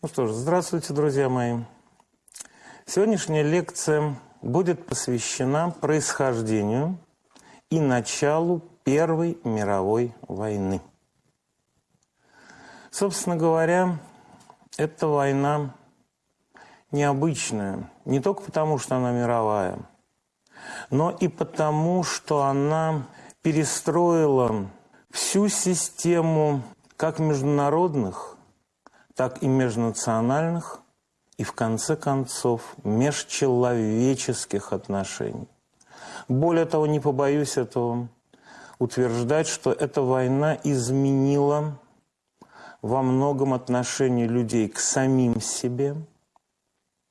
Ну что ж, здравствуйте, друзья мои. Сегодняшняя лекция будет посвящена происхождению и началу Первой мировой войны. Собственно говоря, эта война необычная, не только потому, что она мировая, но и потому, что она перестроила всю систему как международных, так и межнациональных и, в конце концов, межчеловеческих отношений. Более того, не побоюсь этого утверждать, что эта война изменила во многом отношение людей к самим себе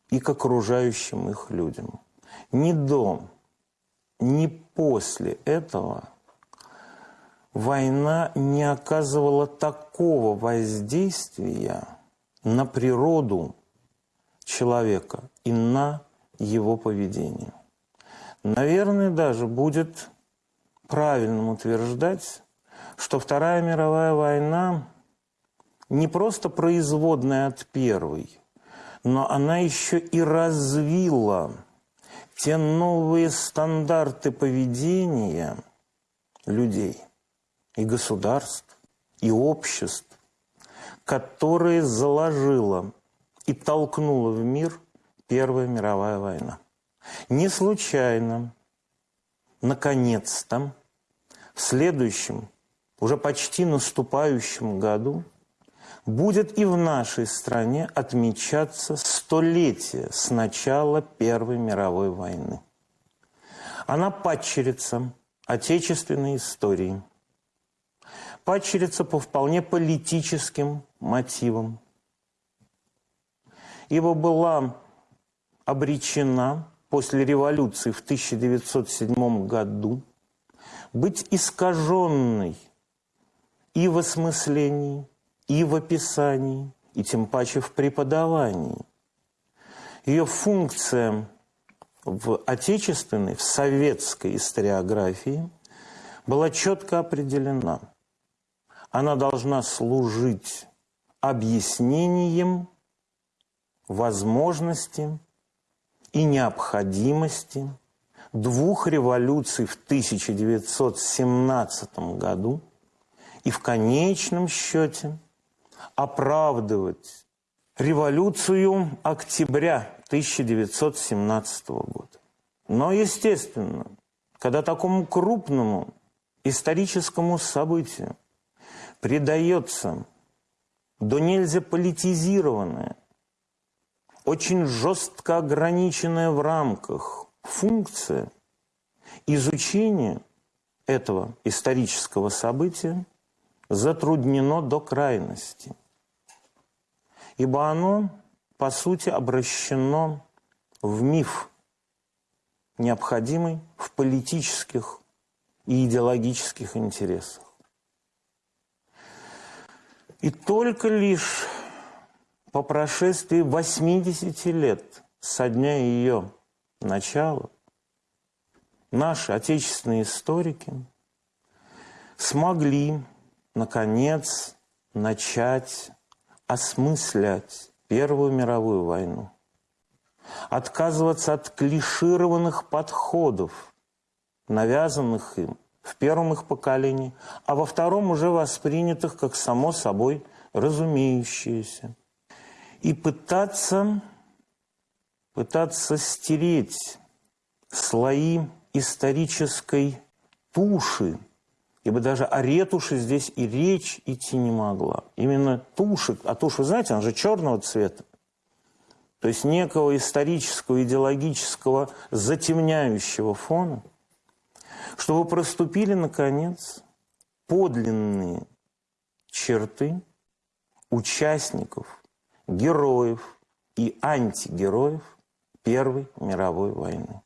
и к окружающим их людям. Ни до, ни после этого – война не оказывала такого воздействия на природу человека и на его поведение. Наверное, даже будет правильным утверждать, что Вторая мировая война не просто производная от Первой, но она еще и развила те новые стандарты поведения людей, и государств, и обществ, которые заложила и толкнула в мир Первая мировая война. Не случайно, наконец-то, в следующем, уже почти наступающем году будет и в нашей стране отмечаться столетие с начала Первой мировой войны. Она падчерица отечественной истории – падчерица по вполне политическим мотивам. Ибо была обречена после революции в 1907 году быть искаженной и в осмыслении, и в описании, и тем паче в преподавании. Ее функция в отечественной, в советской историографии была четко определена – она должна служить объяснением возможности и необходимости двух революций в 1917 году и в конечном счете оправдывать революцию октября 1917 года. Но, естественно, когда такому крупному историческому событию придается до нельзя политизированная, очень жестко ограниченная в рамках функция изучения этого исторического события затруднено до крайности. Ибо оно, по сути, обращено в миф, необходимый в политических и идеологических интересах. И только лишь по прошествии 80 лет со дня ее начала наши отечественные историки смогли, наконец, начать осмыслять Первую мировую войну, отказываться от клишированных подходов, навязанных им в первом их поколении, а во втором уже воспринятых как само собой разумеющиеся. И пытаться, пытаться стереть слои исторической туши, ибо даже о ретуши здесь и речь идти не могла. Именно туши, а тушь, вы знаете, она же черного цвета. То есть некого исторического, идеологического затемняющего фона – чтобы проступили, наконец, подлинные черты участников, героев и антигероев Первой мировой войны.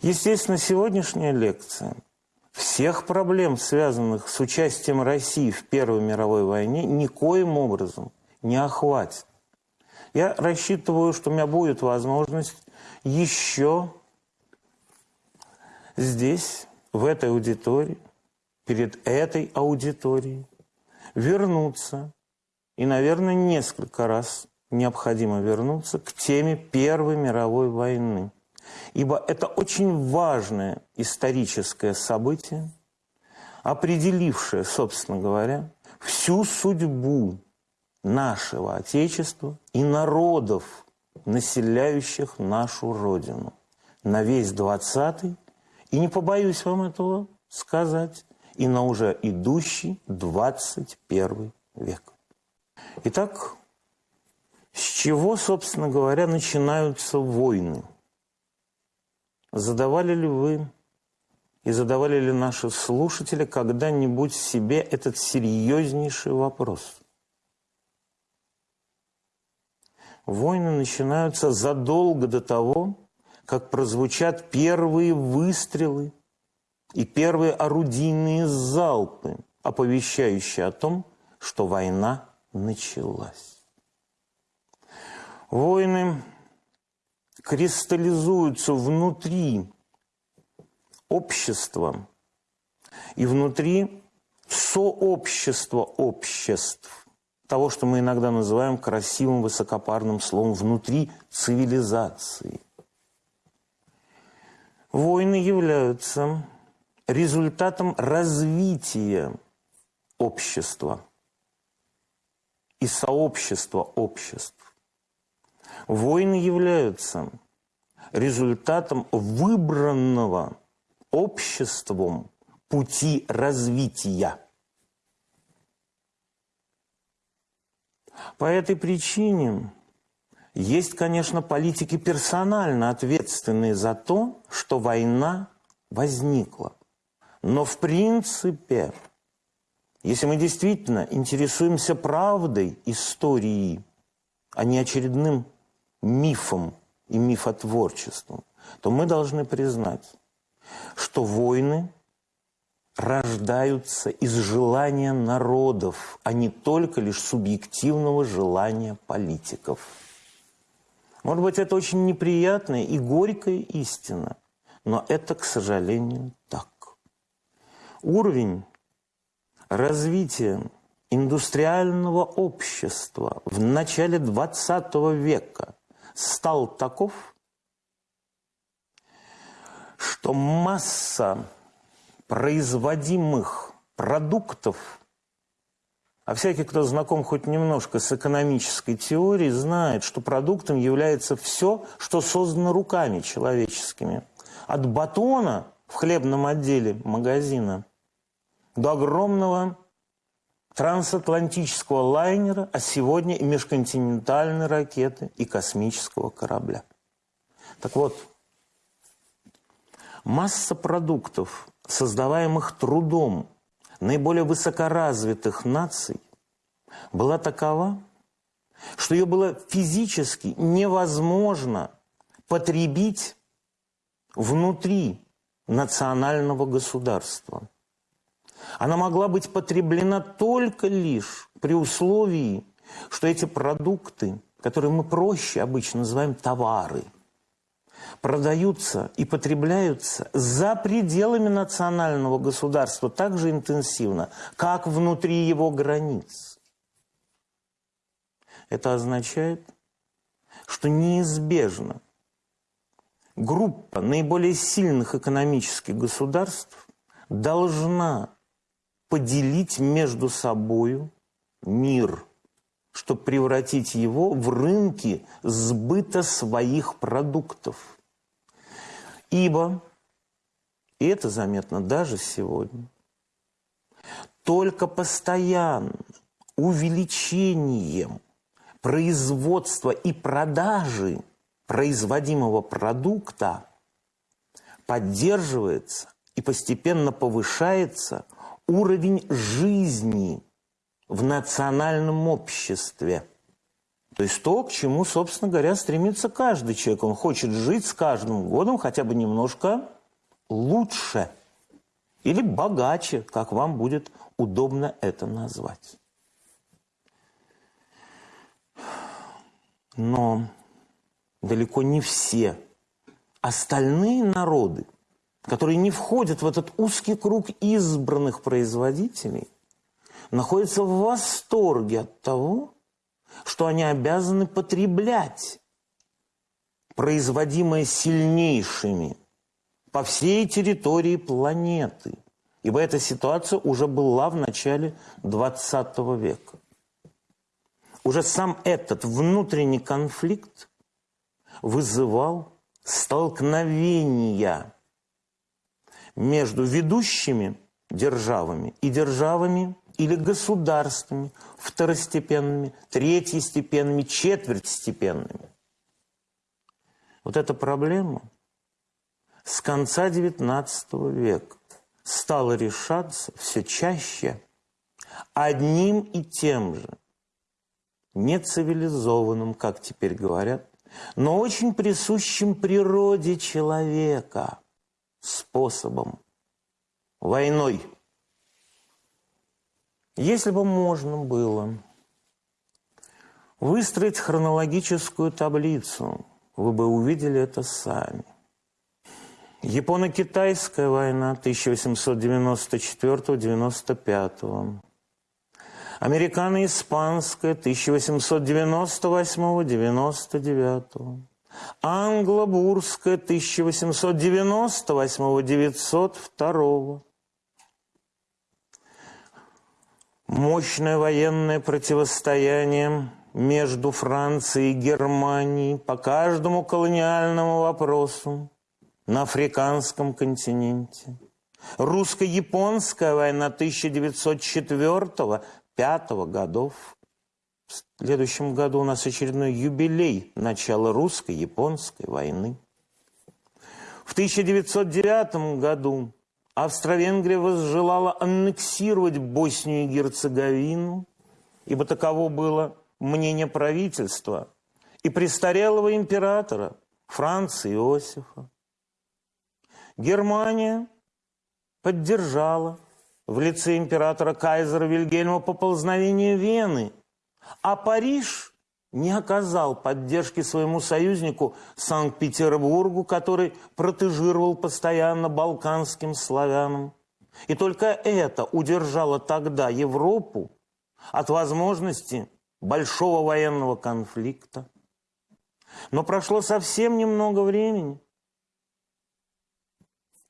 Естественно, сегодняшняя лекция всех проблем, связанных с участием России в Первой мировой войне, никоим образом не охватит. Я рассчитываю, что у меня будет возможность еще здесь, в этой аудитории, перед этой аудиторией, вернуться и, наверное, несколько раз необходимо вернуться к теме Первой мировой войны. Ибо это очень важное историческое событие, определившее, собственно говоря, всю судьбу нашего Отечества и народов, населяющих нашу Родину на весь двадцатый и не побоюсь вам этого сказать, и на уже идущий 21 век. Итак, с чего, собственно говоря, начинаются войны? Задавали ли вы и задавали ли наши слушатели когда-нибудь себе этот серьезнейший вопрос? Войны начинаются задолго до того, как прозвучат первые выстрелы и первые орудийные залпы, оповещающие о том, что война началась. Войны кристаллизуются внутри общества и внутри сообщества обществ, того, что мы иногда называем красивым высокопарным словом внутри цивилизации. Войны являются результатом развития общества и сообщества обществ. Войны являются результатом выбранного обществом пути развития. По этой причине есть, конечно, политики персонально ответственные за то, что война возникла. Но в принципе, если мы действительно интересуемся правдой истории, а не очередным мифом и мифотворчеством, то мы должны признать, что войны рождаются из желания народов, а не только лишь субъективного желания политиков. Может быть, это очень неприятная и горькая истина, но это, к сожалению, так. Уровень развития индустриального общества в начале 20 века стал таков, что масса производимых продуктов а всякий, кто знаком хоть немножко с экономической теорией, знает, что продуктом является все, что создано руками человеческими. От батона в хлебном отделе магазина до огромного трансатлантического лайнера, а сегодня и межконтинентальной ракеты и космического корабля. Так вот, масса продуктов, создаваемых трудом наиболее высокоразвитых наций была такова, что ее было физически невозможно потребить внутри национального государства. Она могла быть потреблена только лишь при условии, что эти продукты, которые мы проще обычно называем товары – продаются и потребляются за пределами национального государства так же интенсивно, как внутри его границ. Это означает, что неизбежно группа наиболее сильных экономических государств должна поделить между собою мир, чтобы превратить его в рынки сбыта своих продуктов. Ибо, и это заметно даже сегодня, только постоянно увеличением производства и продажи производимого продукта поддерживается и постепенно повышается уровень жизни в национальном обществе – то есть то, к чему, собственно говоря, стремится каждый человек. Он хочет жить с каждым годом хотя бы немножко лучше или богаче, как вам будет удобно это назвать. Но далеко не все остальные народы, которые не входят в этот узкий круг избранных производителей, находятся в восторге от того, что они обязаны потреблять производимое сильнейшими по всей территории планеты. Ибо эта ситуация уже была в начале 20 века. Уже сам этот внутренний конфликт вызывал столкновения между ведущими державами и державами или государствами второстепенными, третьестепенными, четвертьстепенными. Вот эта проблема с конца XIX века стала решаться все чаще одним и тем же, нецивилизованным, как теперь говорят, но очень присущим природе человека способом – войной. Если бы можно было выстроить хронологическую таблицу, вы бы увидели это сами. Японо-китайская война 1894-95. Американо-испанская 1898-99. Англо-бурская 1898-902. Мощное военное противостояние между Францией и Германией по каждому колониальному вопросу на африканском континенте. Русско-японская война 1904 1905 годов. В следующем году у нас очередной юбилей начала русско-японской войны. В 1909 году Австро-Венгрия возжелала аннексировать Боснию и Герцеговину, ибо таково было мнение правительства и престарелого императора Франца Иосифа. Германия поддержала в лице императора Кайзера Вильгельма поползновение Вены, а Париж не оказал поддержки своему союзнику Санкт-Петербургу, который протежировал постоянно балканским славянам. И только это удержало тогда Европу от возможности большого военного конфликта. Но прошло совсем немного времени.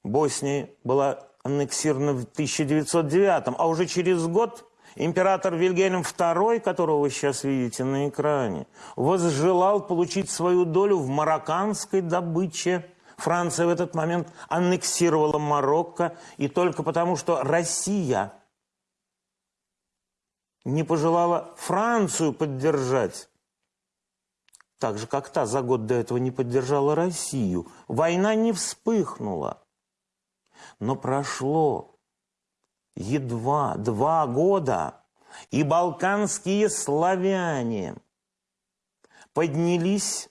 Босния была аннексировано в 1909, а уже через год император Вильгельм II, которого вы сейчас видите на экране, возжелал получить свою долю в марокканской добыче. Франция в этот момент аннексировала Марокко, и только потому, что Россия не пожелала Францию поддержать, так же, как та за год до этого не поддержала Россию, война не вспыхнула. Но прошло едва два года, и балканские славяне поднялись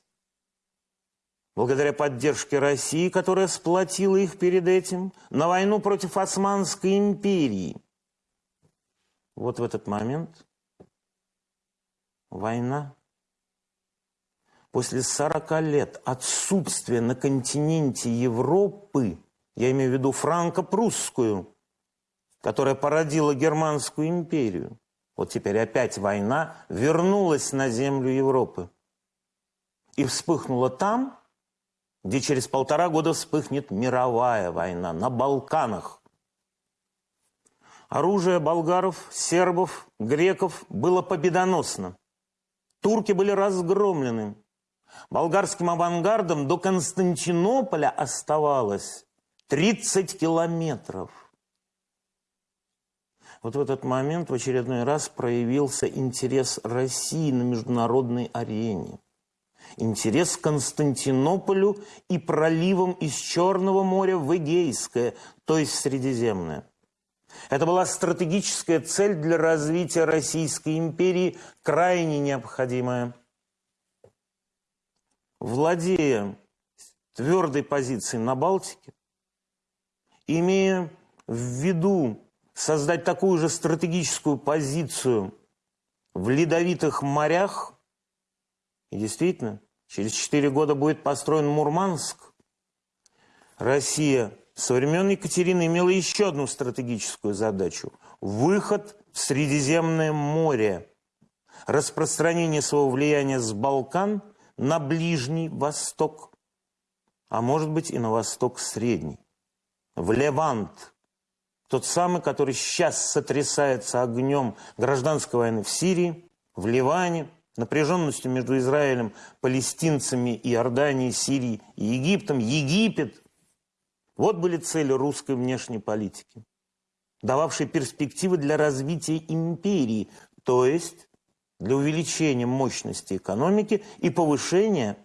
благодаря поддержке России, которая сплотила их перед этим, на войну против Османской империи. Вот в этот момент война после 40 лет отсутствия на континенте Европы я имею в виду франко-прусскую, которая породила Германскую империю. Вот теперь опять война вернулась на землю Европы. И вспыхнула там, где через полтора года вспыхнет мировая война, на Балканах. Оружие болгаров, сербов, греков было победоносно. Турки были разгромлены. Болгарским авангардом до Константинополя оставалось 30 километров. Вот в этот момент в очередной раз проявился интерес России на международной арене. Интерес к Константинополю и проливам из Черного моря в Эгейское, то есть Средиземное. Это была стратегическая цель для развития Российской империи, крайне необходимая. Владея твердой позицией на Балтике, имея в виду создать такую же стратегическую позицию в ледовитых морях, и действительно, через четыре года будет построен Мурманск, Россия со времен Екатерины имела еще одну стратегическую задачу – выход в Средиземное море, распространение своего влияния с Балкан на Ближний Восток, а может быть и на Восток Средний, в Левант, тот самый, который сейчас сотрясается огнем гражданской войны в Сирии, в Ливане, напряженностью между Израилем, палестинцами, Иорданией, Сирией и Египтом. Египет. Вот были цели русской внешней политики, дававшие перспективы для развития империи, то есть для увеличения мощности экономики и повышения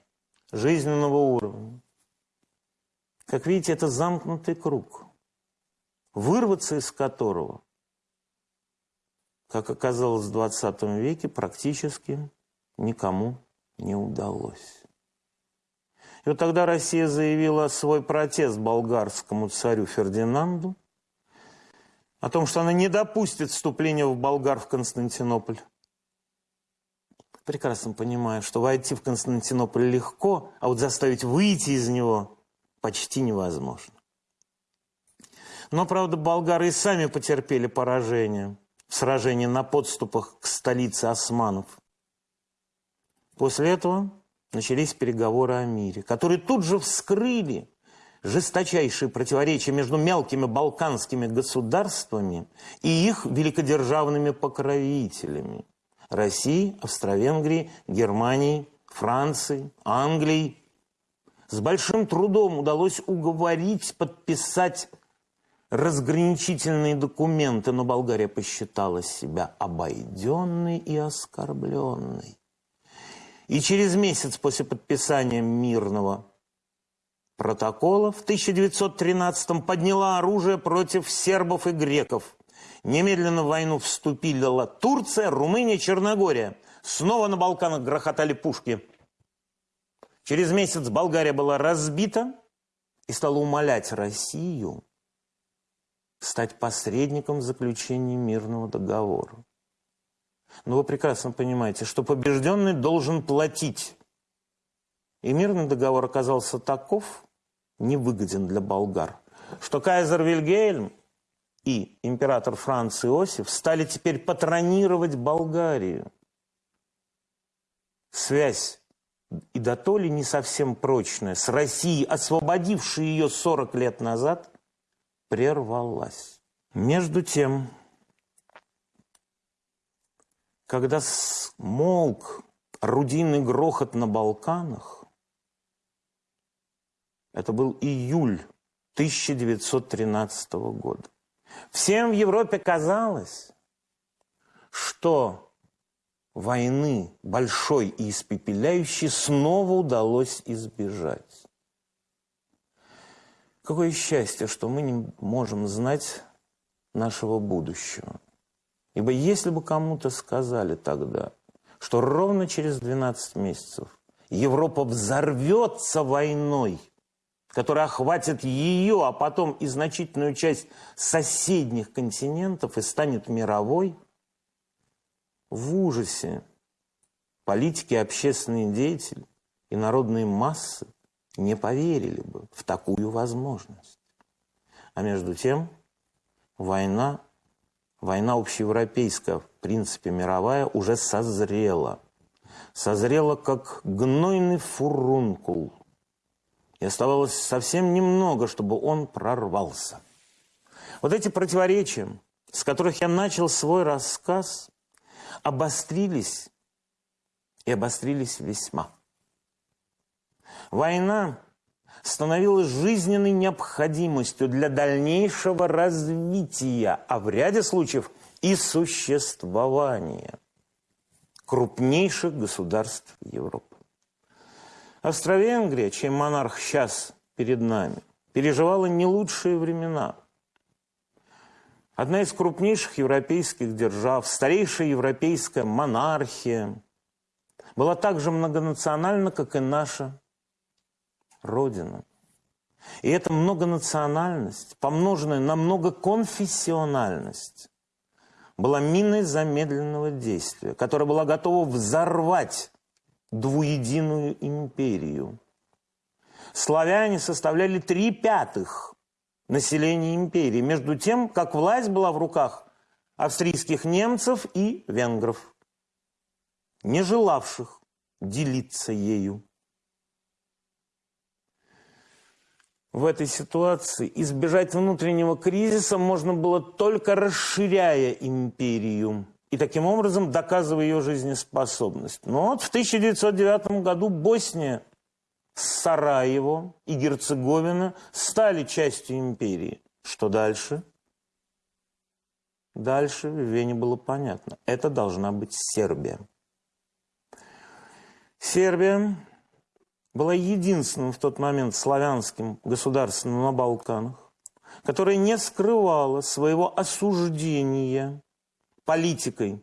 жизненного уровня. Как видите, это замкнутый круг, вырваться из которого, как оказалось в 20 веке, практически никому не удалось. И вот тогда Россия заявила свой протест болгарскому царю Фердинанду о том, что она не допустит вступления в болгар в Константинополь прекрасно понимаю, что войти в Константинополь легко, а вот заставить выйти из него почти невозможно. Но, правда, болгары и сами потерпели поражение в сражении на подступах к столице османов. После этого начались переговоры о мире, которые тут же вскрыли жесточайшие противоречия между мелкими балканскими государствами и их великодержавными покровителями – России, Австро-Венгрии, Германии, Франции, Англии. С большим трудом удалось уговорить подписать разграничительные документы, но Болгария посчитала себя обойденной и оскорбленной. И через месяц после подписания мирного протокола в 1913 подняла оружие против сербов и греков – Немедленно в войну вступила Турция, Румыния, Черногория. Снова на Балканах грохотали пушки. Через месяц Болгария была разбита и стала умолять Россию стать посредником в заключении мирного договора. Но вы прекрасно понимаете, что побежденный должен платить. И мирный договор оказался таков, невыгоден для болгар, что кайзер Вильгельм и император Франц Иосиф стали теперь патронировать Болгарию. Связь и до то ли не совсем прочная с Россией, освободившей ее 40 лет назад, прервалась. Между тем, когда смолк орудийный грохот на Балканах, это был июль 1913 года. Всем в Европе казалось, что войны большой и испепеляющей снова удалось избежать. Какое счастье, что мы не можем знать нашего будущего. Ибо если бы кому-то сказали тогда, что ровно через 12 месяцев Европа взорвется войной – которая охватит ее, а потом и значительную часть соседних континентов и станет мировой, в ужасе политики, общественные деятели и народные массы не поверили бы в такую возможность. А между тем война, война общеевропейская, в принципе мировая, уже созрела. Созрела как гнойный фурункул – и оставалось совсем немного, чтобы он прорвался. Вот эти противоречия, с которых я начал свой рассказ, обострились и обострились весьма. Война становилась жизненной необходимостью для дальнейшего развития, а в ряде случаев и существования крупнейших государств Европы. Австро-Венгрия, чей монарх сейчас перед нами, переживала не лучшие времена. Одна из крупнейших европейских держав, старейшая европейская монархия, была так же многонациональна, как и наша Родина. И эта многонациональность, помноженная на многоконфессиональность, была миной замедленного действия, которая была готова взорвать двуединую империю. Славяне составляли три пятых населения империи. Между тем, как власть была в руках австрийских немцев и венгров, не желавших делиться ею. В этой ситуации избежать внутреннего кризиса можно было только расширяя империю и таким образом доказывая ее жизнеспособность. Но вот в 1909 году Босния, Сараево и Герцеговина стали частью империи. Что дальше? Дальше в Вене было понятно. Это должна быть Сербия. Сербия была единственным в тот момент славянским государством на Балканах, которое не скрывало своего осуждения политикой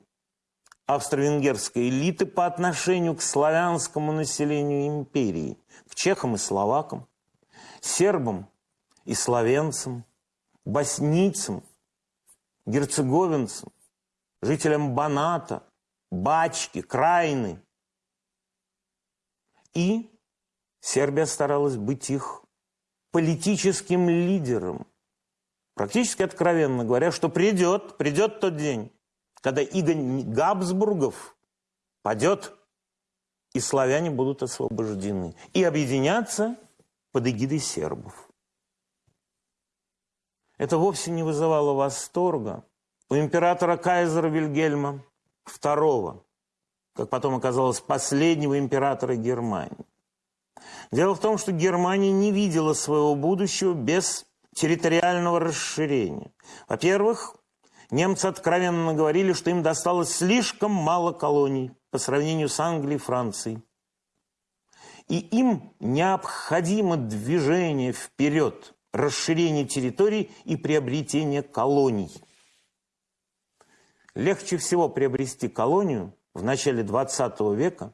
австро-венгерской элиты по отношению к славянскому населению империи, к чехам и словакам, сербам и словенцам, боснийцам, герцеговинцам, жителям Баната, Бачки, Крайны. И Сербия старалась быть их политическим лидером. Практически откровенно говоря, что придет, придет тот день, когда Игорь Габсбургов падет, и славяне будут освобождены. И объединятся под эгидой сербов. Это вовсе не вызывало восторга у императора Кайзера Вильгельма II, как потом оказалось, последнего императора Германии. Дело в том, что Германия не видела своего будущего без территориального расширения. Во-первых, Немцы откровенно говорили, что им досталось слишком мало колоний по сравнению с Англией и Францией. И им необходимо движение вперед, расширение территорий и приобретение колоний. Легче всего приобрести колонию в начале 20 века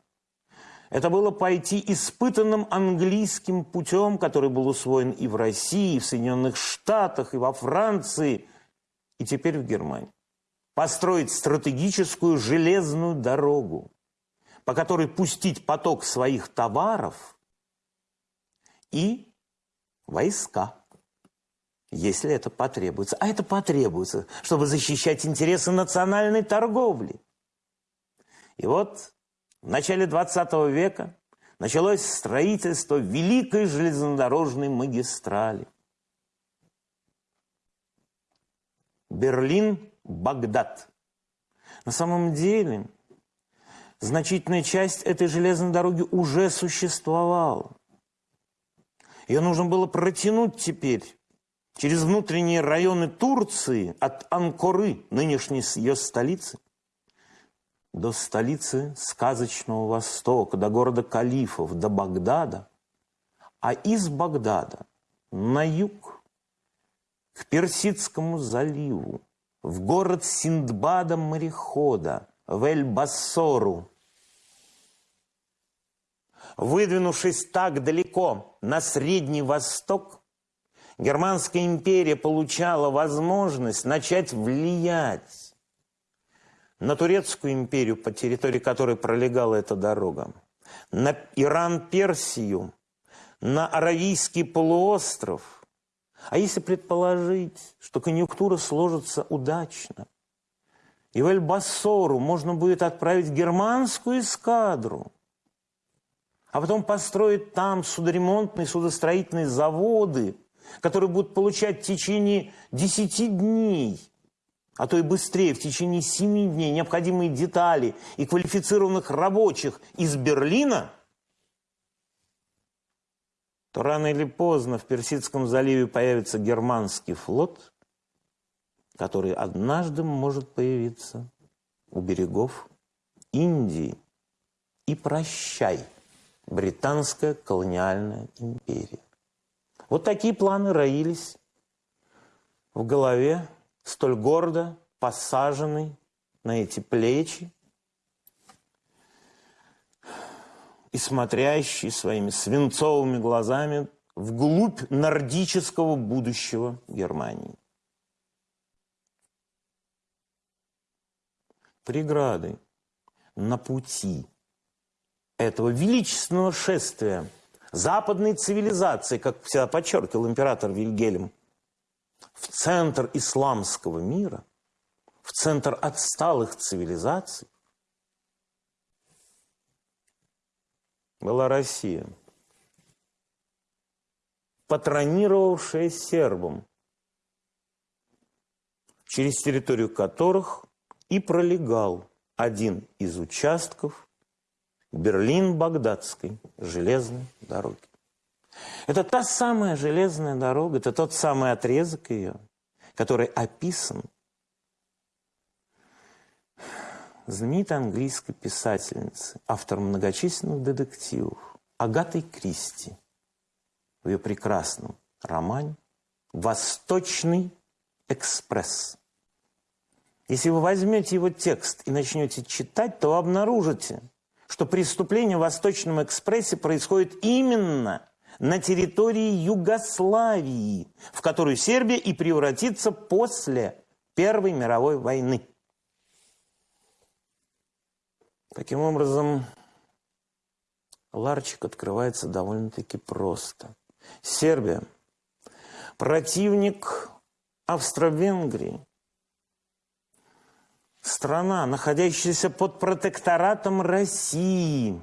это было пойти испытанным английским путем, который был усвоен и в России, и в Соединенных Штатах, и во Франции, и теперь в Германии. Построить стратегическую железную дорогу, по которой пустить поток своих товаров и войска, если это потребуется. А это потребуется, чтобы защищать интересы национальной торговли. И вот в начале 20 века началось строительство великой железнодорожной магистрали – Берлин-Багдад. На самом деле, значительная часть этой железной дороги уже существовала. Ее нужно было протянуть теперь через внутренние районы Турции от Анкоры, нынешней ее столицы, до столицы сказочного Востока, до города Калифов, до Багдада, а из Багдада на юг к Персидскому заливу, в город Синдбада-морехода, в Эль-Бассору. Выдвинувшись так далеко на Средний Восток, Германская империя получала возможность начать влиять на Турецкую империю, по территории которой пролегала эта дорога, на Иран-Персию, на Аравийский полуостров – а если предположить, что конъюнктура сложится удачно, и в Эльбассору можно будет отправить германскую эскадру, а потом построить там судоремонтные, судостроительные заводы, которые будут получать в течение 10 дней, а то и быстрее, в течение 7 дней необходимые детали и квалифицированных рабочих из Берлина – то рано или поздно в Персидском заливе появится германский флот, который однажды может появиться у берегов Индии. И прощай, британская колониальная империя. Вот такие планы роились в голове столь гордо посаженной на эти плечи и смотрящий своими свинцовыми глазами вглубь нордического будущего Германии. Преграды на пути этого величественного шествия западной цивилизации, как всегда подчеркивал император Вильгельм, в центр исламского мира, в центр отсталых цивилизаций, была Россия, патронировавшая сербам, через территорию которых и пролегал один из участков Берлин-Багдадской железной дороги. Это та самая железная дорога, это тот самый отрезок ее, который описан знаменитой английской писательницы, автор многочисленных детективов, Агатой Кристи в ее прекрасном романе «Восточный экспресс». Если вы возьмете его текст и начнете читать, то обнаружите, что преступление в Восточном экспрессе происходит именно на территории Югославии, в которую Сербия и превратится после Первой мировой войны. Таким образом, ларчик открывается довольно-таки просто. Сербия – противник Австро-Венгрии, страна, находящаяся под протекторатом России,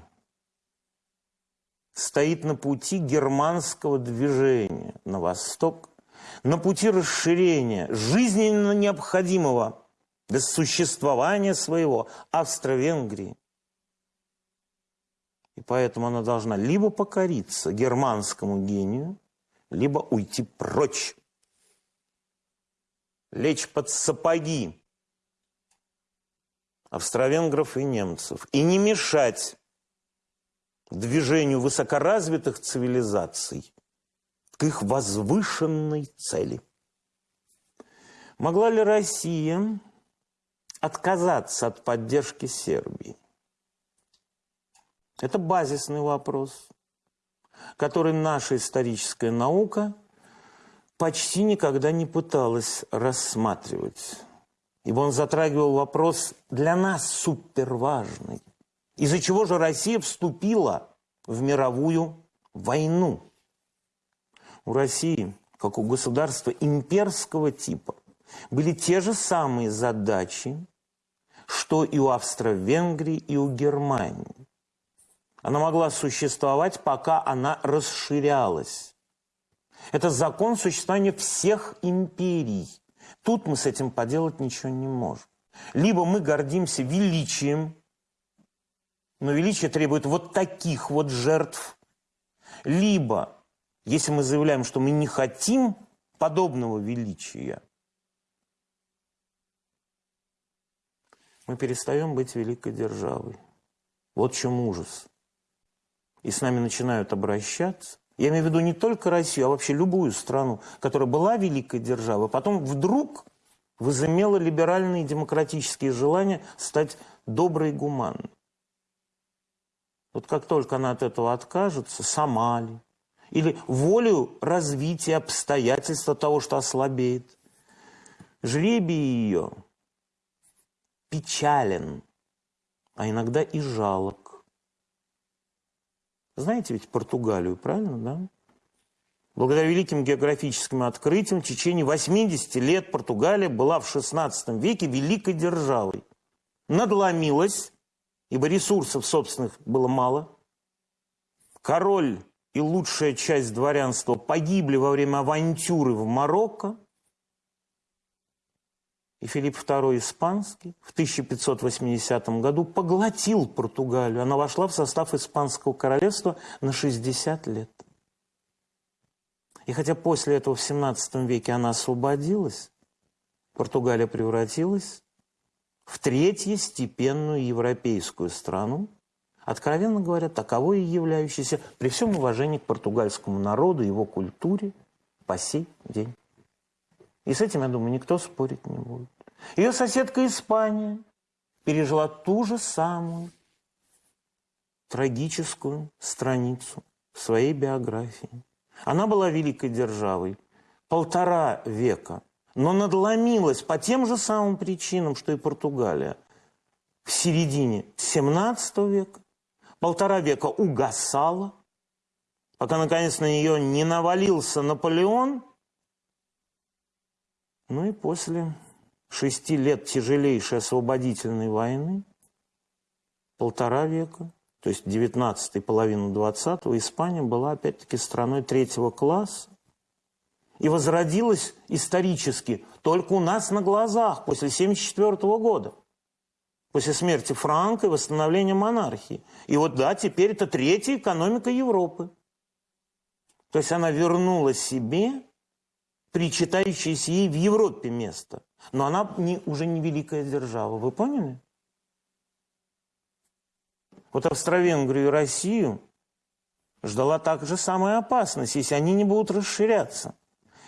стоит на пути германского движения на восток, на пути расширения жизненно необходимого для существования своего Австро-Венгрии. И поэтому она должна либо покориться германскому гению, либо уйти прочь, лечь под сапоги австро-венгров и немцев и не мешать движению высокоразвитых цивилизаций к их возвышенной цели. Могла ли Россия отказаться от поддержки Сербии? Это базисный вопрос, который наша историческая наука почти никогда не пыталась рассматривать. Ибо он затрагивал вопрос для нас суперважный. Из-за чего же Россия вступила в мировую войну? У России, как у государства имперского типа, были те же самые задачи, что и у Австро-Венгрии, и у Германии. Она могла существовать, пока она расширялась. Это закон существования всех империй. Тут мы с этим поделать ничего не можем. Либо мы гордимся величием, но величие требует вот таких вот жертв. Либо, если мы заявляем, что мы не хотим подобного величия, мы перестаем быть великой державой. Вот в чем ужас. И с нами начинают обращаться. Я имею в виду не только Россию, а вообще любую страну, которая была великой державой, а потом вдруг возымела либеральные демократические желания стать доброй и гуманной. Вот как только она от этого откажется, сама ли, или волю развития обстоятельства того, что ослабеет, жребий ее печален, а иногда и жалок. Знаете ведь Португалию, правильно, да? Благодаря великим географическим открытиям в течение 80 лет Португалия была в XVI веке великой державой. Надломилась, ибо ресурсов собственных было мало. Король и лучшая часть дворянства погибли во время авантюры в Марокко. И Филипп II Испанский в 1580 году поглотил Португалию. Она вошла в состав Испанского королевства на 60 лет. И хотя после этого в 17 веке она освободилась, Португалия превратилась в третьестепенную европейскую страну, откровенно говоря, таковой и являющейся, при всем уважении к португальскому народу, его культуре, по сей день. И с этим, я думаю, никто спорить не будет. Ее соседка Испания пережила ту же самую трагическую страницу своей биографии. Она была великой державой полтора века, но надломилась по тем же самым причинам, что и Португалия. В середине 17 века полтора века угасала, пока наконец на нее не навалился Наполеон. Ну и после шести лет тяжелейшей освободительной войны, полтора века, то есть 19 и половину 20 Испания была опять-таки страной третьего класса и возродилась исторически только у нас на глазах после 1974 года, после смерти Франка и восстановления монархии. И вот да, теперь это третья экономика Европы. То есть она вернула себе причитающееся ей в Европе место. Но она не, уже не великая держава. Вы поняли? Вот Австро-Венгрию и Россию ждала также самая опасность, если они не будут расширяться.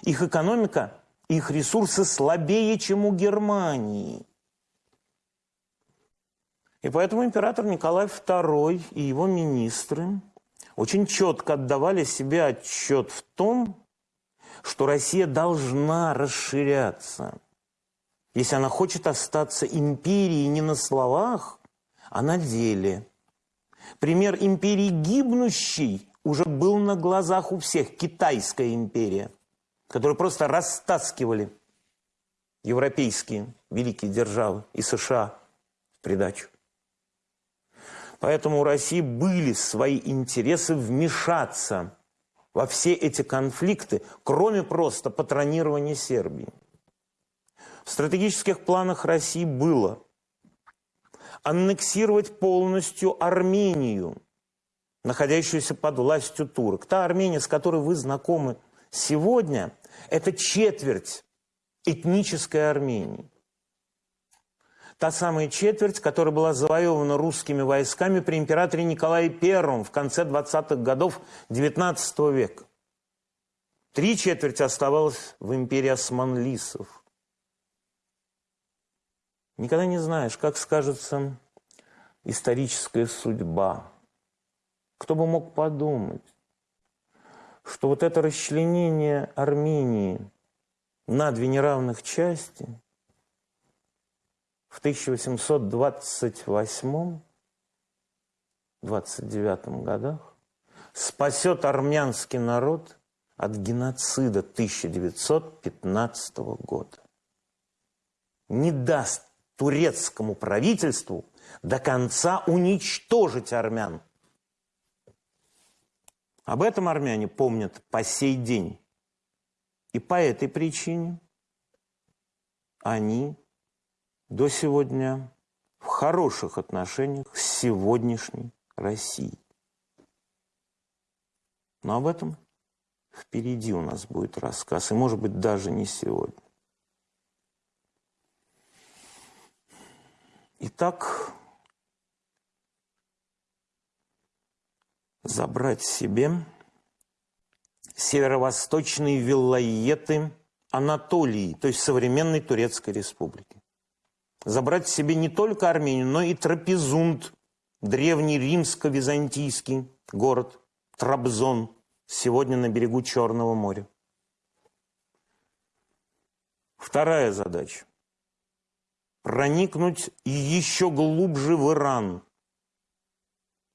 Их экономика, их ресурсы слабее, чем у Германии. И поэтому император Николай II и его министры очень четко отдавали себе отчет в том, что Россия должна расширяться. Если она хочет остаться империей не на словах, а на деле. Пример империи гибнущей уже был на глазах у всех. Китайская империя, которую просто растаскивали европейские великие державы и США в придачу. Поэтому у России были свои интересы вмешаться во все эти конфликты, кроме просто патронирования Сербии. В стратегических планах России было аннексировать полностью Армению, находящуюся под властью турок. Та Армения, с которой вы знакомы сегодня, это четверть этнической Армении. Та самая четверть, которая была завоевана русскими войсками при императоре Николае I в конце 20-х годов XIX века. Три четверти оставалось в империи османлисов. Никогда не знаешь, как скажется историческая судьба. Кто бы мог подумать, что вот это расчленение Армении на две неравных части – в 1828-29 годах спасет армянский народ от геноцида 1915 года. Не даст турецкому правительству до конца уничтожить армян. Об этом армяне помнят по сей день. И по этой причине они до сегодня в хороших отношениях с сегодняшней Россией. Но об этом впереди у нас будет рассказ, и, может быть, даже не сегодня. Итак, забрать себе северо-восточные виллаеты Анатолии, то есть современной Турецкой республики забрать себе не только Армению, но и Трапезунд, древний римско-византийский город Трабзон, сегодня на берегу Черного моря. Вторая задача – проникнуть еще глубже в Иран.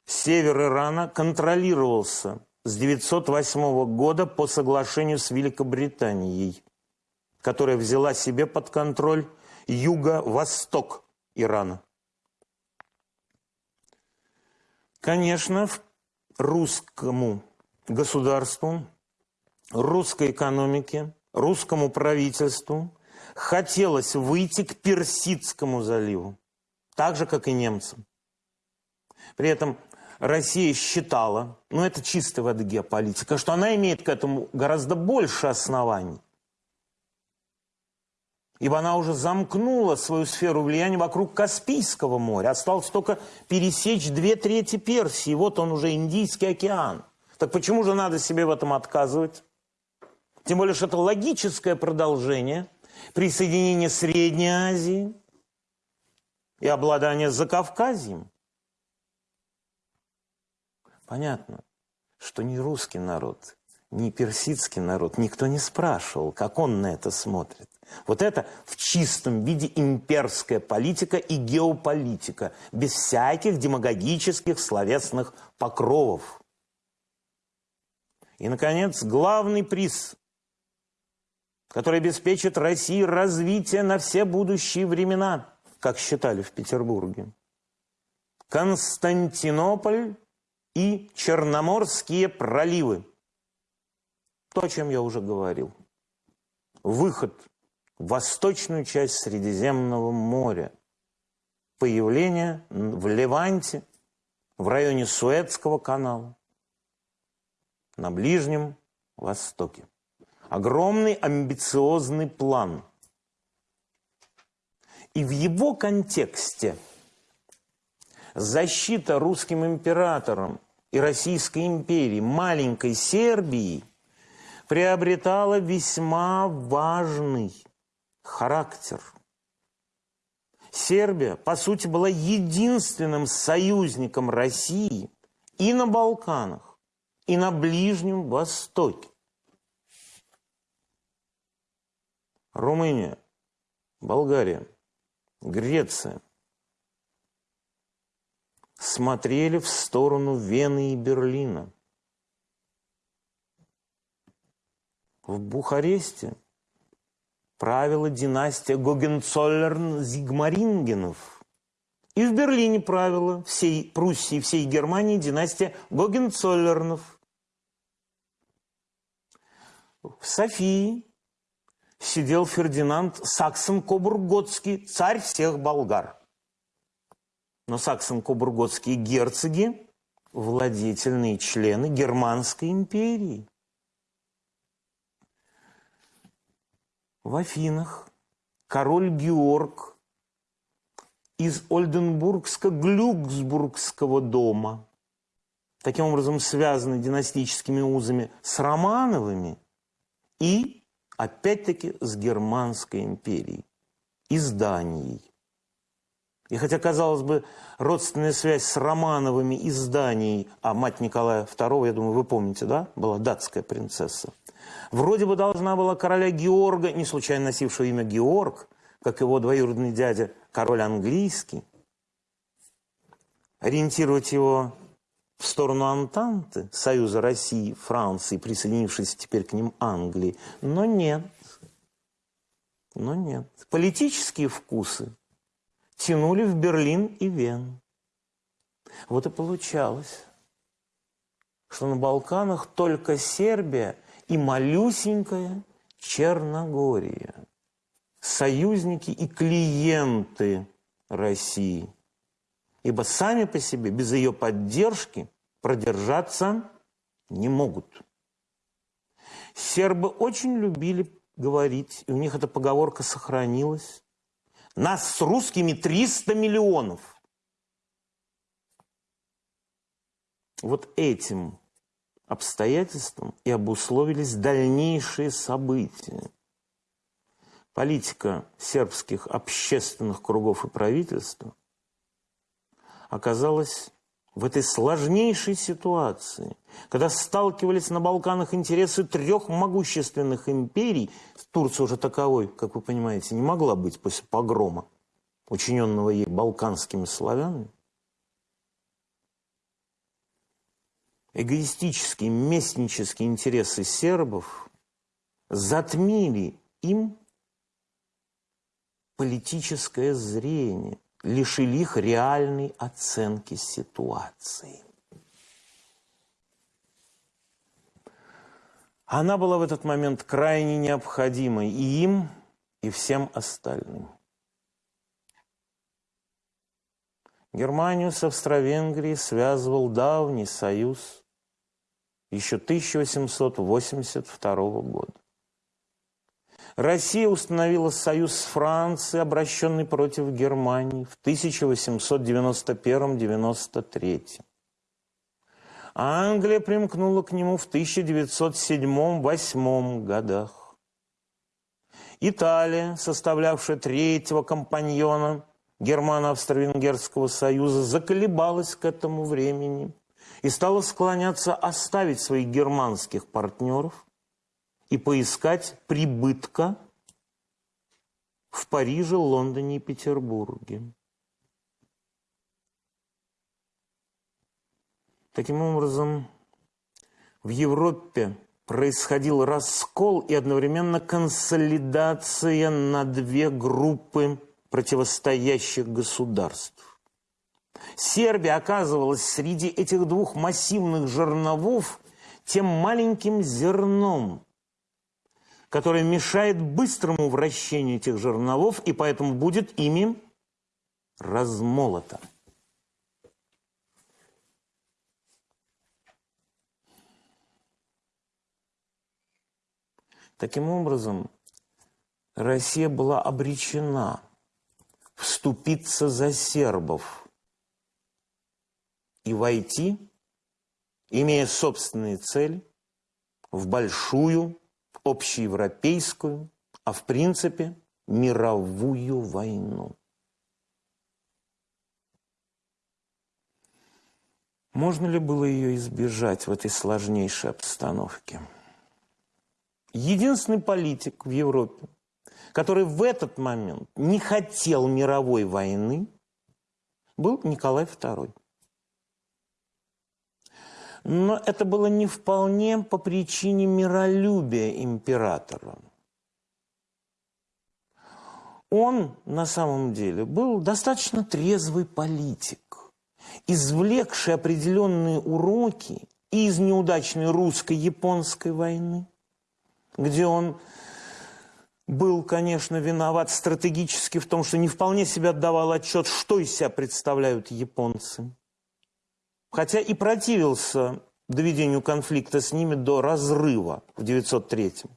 Север Ирана контролировался с 908 года по соглашению с Великобританией, которая взяла себе под контроль юго-восток Ирана. Конечно, русскому государству, русской экономике, русскому правительству хотелось выйти к Персидскому заливу, так же, как и немцам. При этом Россия считала, ну это чистая вода геополитика, что она имеет к этому гораздо больше оснований ибо она уже замкнула свою сферу влияния вокруг Каспийского моря. Осталось только пересечь две трети Персии, вот он уже Индийский океан. Так почему же надо себе в этом отказывать? Тем более, что это логическое продолжение присоединения Средней Азии и обладания Закавказьем. Понятно, что не русский народ, ни персидский народ, никто не спрашивал, как он на это смотрит. Вот это в чистом виде имперская политика и геополитика, без всяких демагогических словесных покровов. И, наконец, главный приз, который обеспечит России развитие на все будущие времена, как считали в Петербурге. Константинополь и Черноморские проливы. То, о чем я уже говорил. Выход в восточную часть Средиземного моря. Появление в Леванте, в районе Суэцкого канала, на Ближнем Востоке. Огромный амбициозный план. И в его контексте защита русским императором и Российской империи маленькой Сербии приобретала весьма важный характер. Сербия, по сути, была единственным союзником России и на Балканах, и на Ближнем Востоке. Румыния, Болгария, Греция смотрели в сторону Вены и Берлина. В Бухаресте правила династия Гогенцоллерн-Зигмарингенов. И в Берлине правила всей Пруссии, всей Германии династия Гогенцоллернов. В Софии сидел Фердинанд Саксон-Кобурготский, царь всех болгар. Но Саксон-Кобурготские герцоги – владетельные члены Германской империи. В Афинах король Георг из Ольденбургско-Глюксбургского дома, таким образом связанный династическими узами с Романовыми и, опять-таки, с Германской империей и с Данией. И хотя, казалось бы, родственная связь с Романовыми и с Данией, а мать Николая II, я думаю, вы помните, да, была датская принцесса – Вроде бы должна была короля Георга, не случайно носившего имя Георг, как его двоюродный дядя, король английский, ориентировать его в сторону Антанты, Союза России, Франции, присоединившейся теперь к ним Англии. Но нет. Но нет. Политические вкусы тянули в Берлин и Вену. Вот и получалось, что на Балканах только Сербия и малюсенькая Черногория. Союзники и клиенты России. Ибо сами по себе без ее поддержки продержаться не могут. Сербы очень любили говорить, и у них эта поговорка сохранилась. Нас с русскими 300 миллионов. Вот этим обстоятельствам и обусловились дальнейшие события. Политика сербских общественных кругов и правительства оказалась в этой сложнейшей ситуации, когда сталкивались на Балканах интересы трех могущественных империй, Турция уже таковой, как вы понимаете, не могла быть после погрома, учиненного ей балканскими славянами, эгоистические, местнические интересы сербов затмили им политическое зрение, лишили их реальной оценки ситуации. Она была в этот момент крайне необходимой и им, и всем остальным. Германию с Австро-Венгрией связывал давний союз еще 1882 года. Россия установила союз с Францией, обращенный против Германии в 1891-93. А Англия примкнула к нему в 1907-1908 годах. Италия, составлявшая третьего компаньона Германо-Австро-Венгерского союза, заколебалась к этому времени – и стала склоняться оставить своих германских партнеров и поискать прибытка в Париже, Лондоне и Петербурге. Таким образом, в Европе происходил раскол и одновременно консолидация на две группы противостоящих государств. Сербия оказывалась среди этих двух массивных жерновов тем маленьким зерном, которое мешает быстрому вращению этих жерновов и поэтому будет ими размолото. Таким образом, Россия была обречена вступиться за сербов и войти, имея собственные цели, в большую, общеевропейскую, а в принципе мировую войну. Можно ли было ее избежать в этой сложнейшей обстановке? единственный политик в Европе, который в этот момент не хотел мировой войны, был Николай II. Но это было не вполне по причине миролюбия императора. Он на самом деле был достаточно трезвый политик, извлекший определенные уроки из неудачной русско-японской войны – где он был, конечно, виноват стратегически в том, что не вполне себе отдавал отчет, что из себя представляют японцы. Хотя и противился доведению конфликта с ними до разрыва в 903 -м.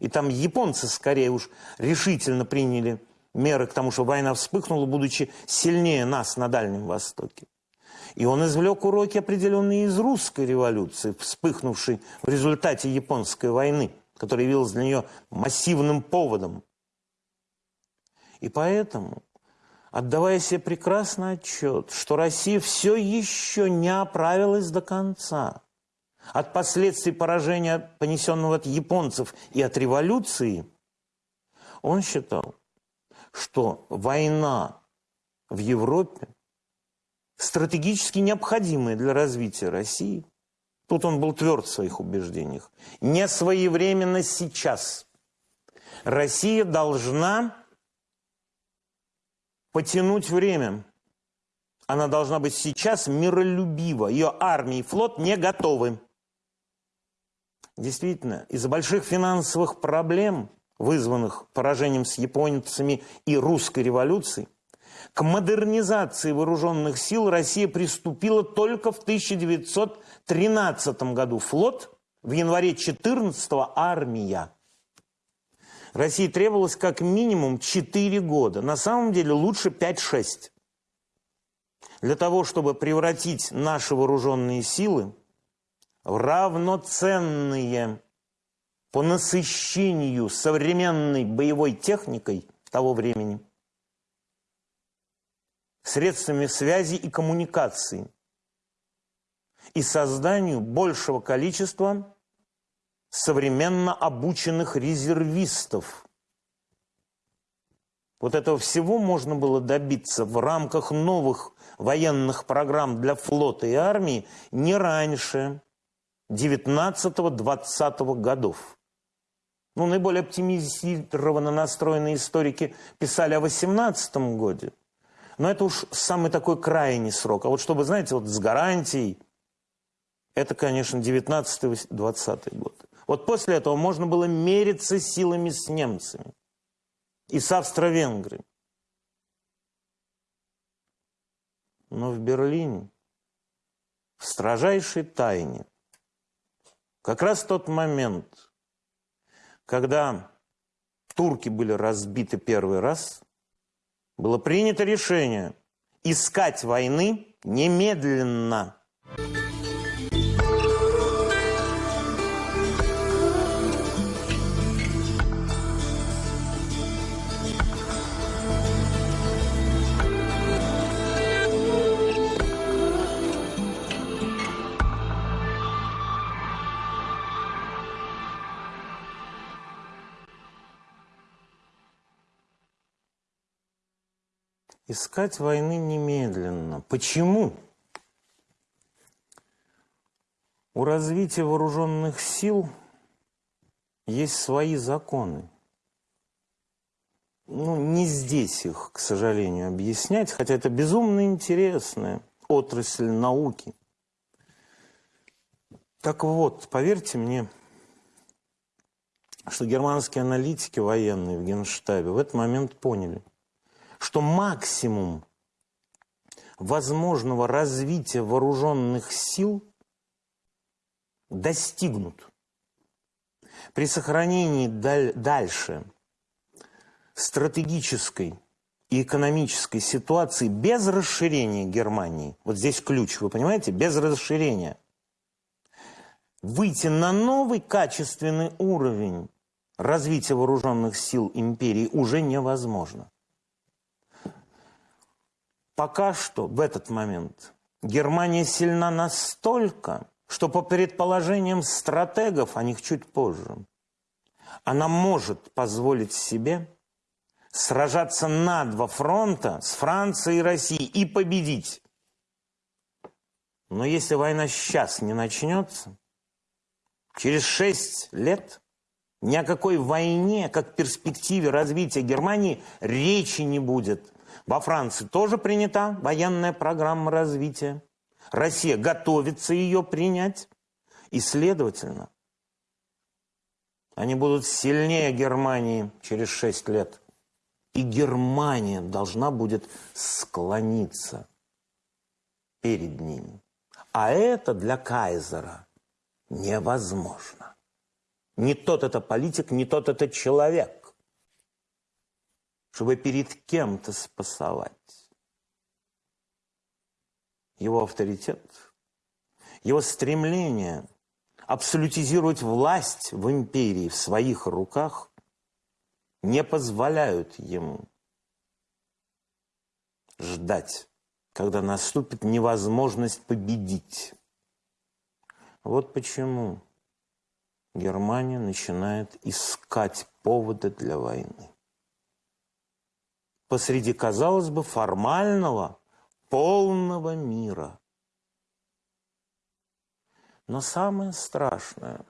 И там японцы скорее уж решительно приняли меры к тому, что война вспыхнула, будучи сильнее нас на Дальнем Востоке. И он извлек уроки определенные из русской революции, вспыхнувшей в результате японской войны – который явился для нее массивным поводом. И поэтому, отдавая себе прекрасный отчет, что Россия все еще не оправилась до конца от последствий поражения, понесенного от японцев и от революции, он считал, что война в Европе стратегически необходимая для развития России – Тут он был тверд в своих убеждениях. Не своевременно сейчас. Россия должна потянуть время. Она должна быть сейчас миролюбива. Ее армия и флот не готовы. Действительно, из-за больших финансовых проблем, вызванных поражением с японцами и русской революцией, к модернизации вооруженных сил Россия приступила только в 1913 году. Флот, в январе 14 армия. России требовалось как минимум 4 года. На самом деле лучше 5-6. Для того, чтобы превратить наши вооруженные силы в равноценные по насыщению современной боевой техникой того времени – средствами связи и коммуникации и созданию большего количества современно обученных резервистов. Вот этого всего можно было добиться в рамках новых военных программ для флота и армии не раньше 19-20 годов. Ну, наиболее оптимизированно настроенные историки писали о 18 годе – но это уж самый такой крайний срок. А вот чтобы, знаете, вот с гарантией, это, конечно, 19-20 год. Вот после этого можно было мериться силами с немцами и с Австро-Венгрией. Но в Берлине, в строжайшей тайне, как раз тот момент, когда турки были разбиты первый раз – было принято решение искать войны немедленно. Искать войны немедленно. Почему? У развития вооруженных сил есть свои законы. Ну, не здесь их, к сожалению, объяснять, хотя это безумно интересная отрасль науки. Так вот, поверьте мне, что германские аналитики военные в Генштабе в этот момент поняли, что максимум возможного развития вооруженных сил достигнут при сохранении даль дальше стратегической и экономической ситуации без расширения Германии, вот здесь ключ, вы понимаете, без расширения, выйти на новый качественный уровень развития вооруженных сил империи уже невозможно. Пока что в этот момент Германия сильна настолько, что по предположениям стратегов, о них чуть позже, она может позволить себе сражаться на два фронта с Францией и Россией и победить. Но если война сейчас не начнется, через шесть лет ни о какой войне, как перспективе развития Германии, речи не будет. Во Франции тоже принята военная программа развития. Россия готовится ее принять. И, следовательно, они будут сильнее Германии через шесть лет. И Германия должна будет склониться перед ними. А это для Кайзера невозможно. Не тот это политик, не тот это человек, чтобы перед кем-то спасовать. Его авторитет, его стремление абсолютизировать власть в империи в своих руках не позволяют ему ждать, когда наступит невозможность победить. Вот почему Германия начинает искать поводы для войны. Посреди, казалось бы, формального, полного мира. Но самое страшное,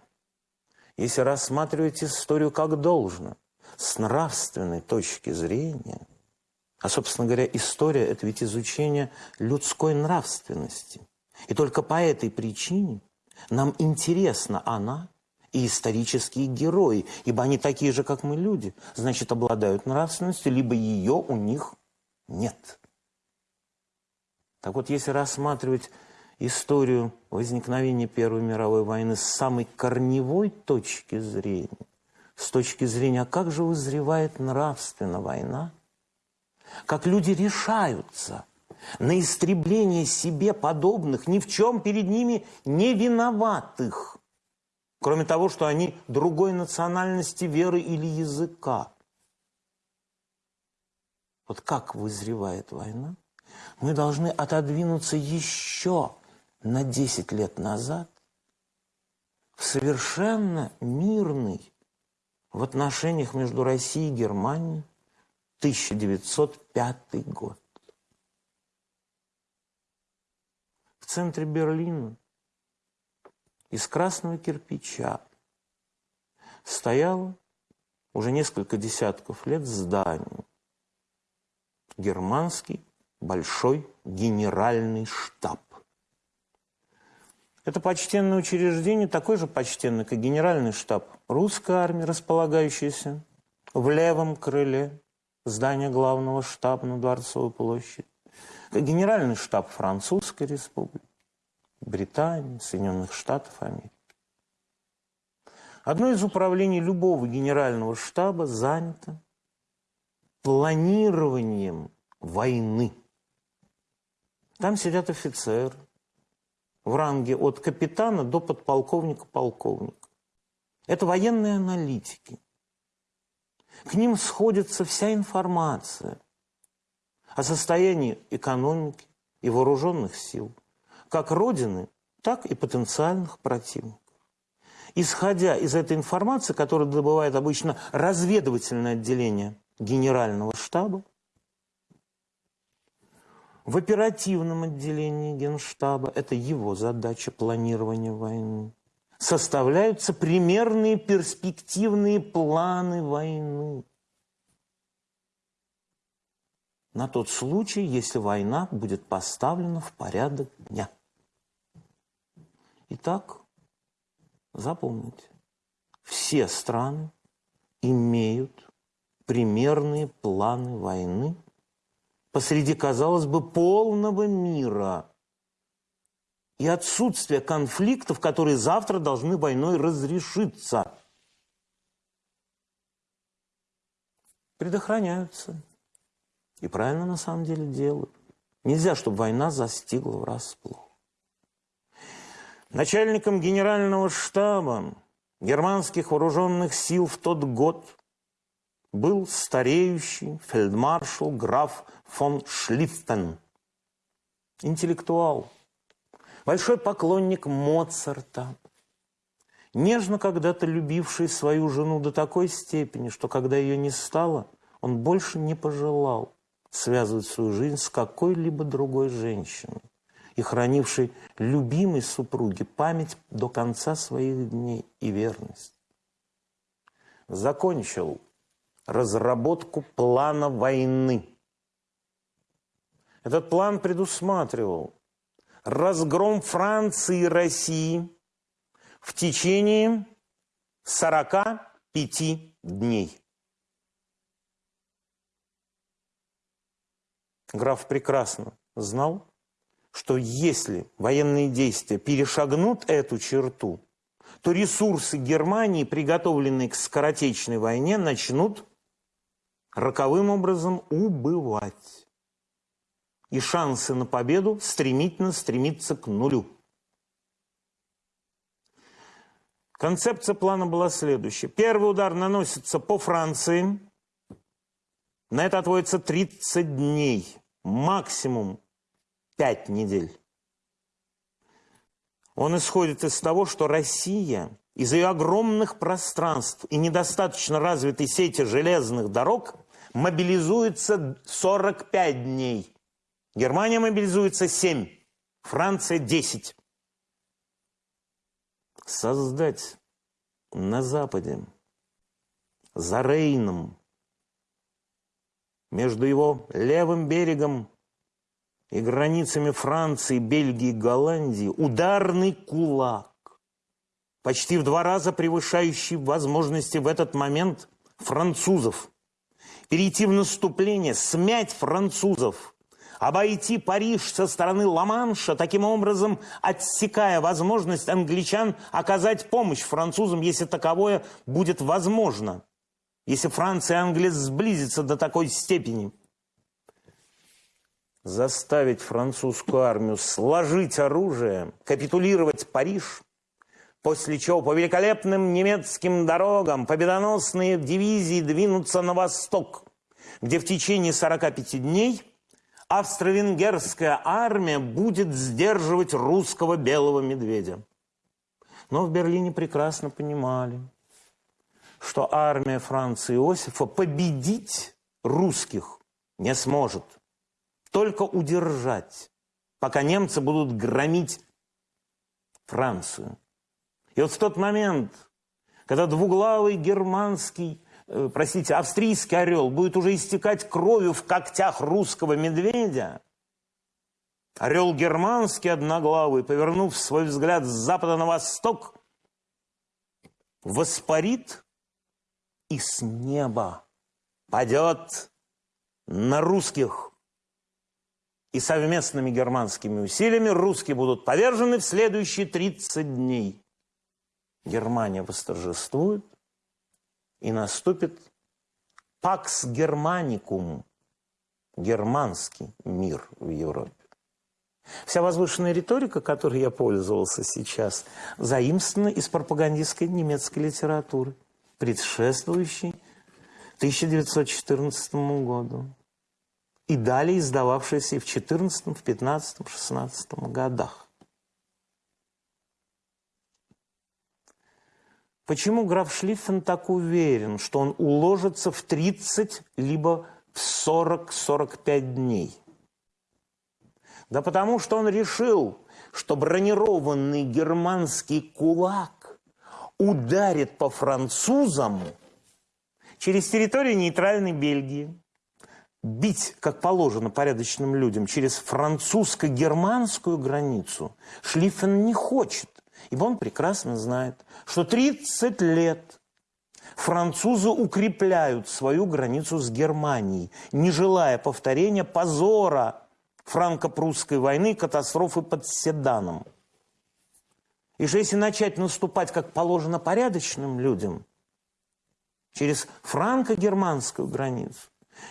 если рассматривать историю как должно, с нравственной точки зрения, а, собственно говоря, история – это ведь изучение людской нравственности. И только по этой причине нам интересна она и исторические герои, ибо они такие же, как мы люди, значит, обладают нравственностью, либо ее у них нет. Так вот, если рассматривать историю возникновения Первой мировой войны с самой корневой точки зрения, с точки зрения, как же вызревает нравственно война, как люди решаются на истребление себе подобных, ни в чем перед ними не виноватых – Кроме того, что они другой национальности, веры или языка. Вот как вызревает война? Мы должны отодвинуться еще на 10 лет назад в совершенно мирный в отношениях между Россией и Германией 1905 год. В центре Берлина из красного кирпича стояло уже несколько десятков лет здание. Германский большой генеральный штаб. Это почтенное учреждение, такое же почтенное, как генеральный штаб русской армии, располагающийся в левом крыле здания главного штаба на Дворцовой площади, как генеральный штаб Французской республики, Британии, Соединенных Штатов Америки. Одно из управлений любого генерального штаба занято планированием войны. Там сидят офицеры в ранге от капитана до подполковника-полковника. Это военные аналитики. К ним сходится вся информация о состоянии экономики и вооруженных сил – как Родины, так и потенциальных противников. Исходя из этой информации, которую добывает обычно разведывательное отделение Генерального штаба, В оперативном отделении Генштаба, это его задача планирования войны, составляются примерные перспективные планы войны. На тот случай, если война будет поставлена в порядок дня. Итак, запомните, все страны имеют примерные планы войны посреди, казалось бы, полного мира и отсутствия конфликтов, которые завтра должны войной разрешиться. Предохраняются. И правильно на самом деле делают. Нельзя, чтобы война застигла врасплох. Начальником генерального штаба германских вооруженных сил в тот год был стареющий фельдмаршал граф фон Шлиффен. Интеллектуал, большой поклонник Моцарта, нежно когда-то любивший свою жену до такой степени, что когда ее не стало, он больше не пожелал связывать свою жизнь с какой-либо другой женщиной и хранивший любимой супруге память до конца своих дней и верность. Закончил разработку плана войны. Этот план предусматривал разгром Франции и России в течение 45 дней. Граф прекрасно знал, что если военные действия перешагнут эту черту, то ресурсы Германии, приготовленные к скоротечной войне, начнут роковым образом убывать. И шансы на победу стремительно стремиться к нулю. Концепция плана была следующая. Первый удар наносится по Франции. На это отводится 30 дней, максимум пять недель. Он исходит из того, что Россия из-за ее огромных пространств и недостаточно развитой сети железных дорог мобилизуется 45 дней. Германия мобилизуется 7, Франция 10. Создать на Западе, за Рейном, между его левым берегом и границами Франции, Бельгии, Голландии ударный кулак, почти в два раза превышающий возможности в этот момент французов, перейти в наступление, смять французов, обойти Париж со стороны Ла-Манша, таким образом отсекая возможность англичан оказать помощь французам, если таковое будет возможно, если Франция и Англия сблизятся до такой степени – заставить французскую армию сложить оружие, капитулировать Париж, после чего по великолепным немецким дорогам победоносные дивизии двинутся на восток, где в течение 45 дней австро-венгерская армия будет сдерживать русского белого медведя. Но в Берлине прекрасно понимали, что армия Франции Иосифа победить русских не сможет – только удержать, пока немцы будут громить Францию. И вот в тот момент, когда двуглавый германский, э, простите, австрийский орел будет уже истекать кровью в когтях русского медведя, орел германский одноглавый, повернув свой взгляд с запада на восток, воспарит и с неба падет на русских и совместными германскими усилиями русские будут повержены в следующие 30 дней. Германия восторжествует, и наступит пакс германикум, германский мир в Европе. Вся возвышенная риторика, которой я пользовался сейчас, заимствована из пропагандистской немецкой литературы, предшествующей 1914 году и далее издававшиеся и в 14, в 15, в 16 годах. Почему граф Шлиффен так уверен, что он уложится в 30 либо в 40-45 дней? Да потому что он решил, что бронированный германский кулак ударит по французам через территорию нейтральной Бельгии. Бить, как положено порядочным людям, через французско-германскую границу Шлиффен не хочет, ибо он прекрасно знает, что 30 лет французы укрепляют свою границу с Германией, не желая повторения позора франко-прусской войны, катастрофы под Седаном. И что если начать наступать, как положено порядочным людям, через франко-германскую границу,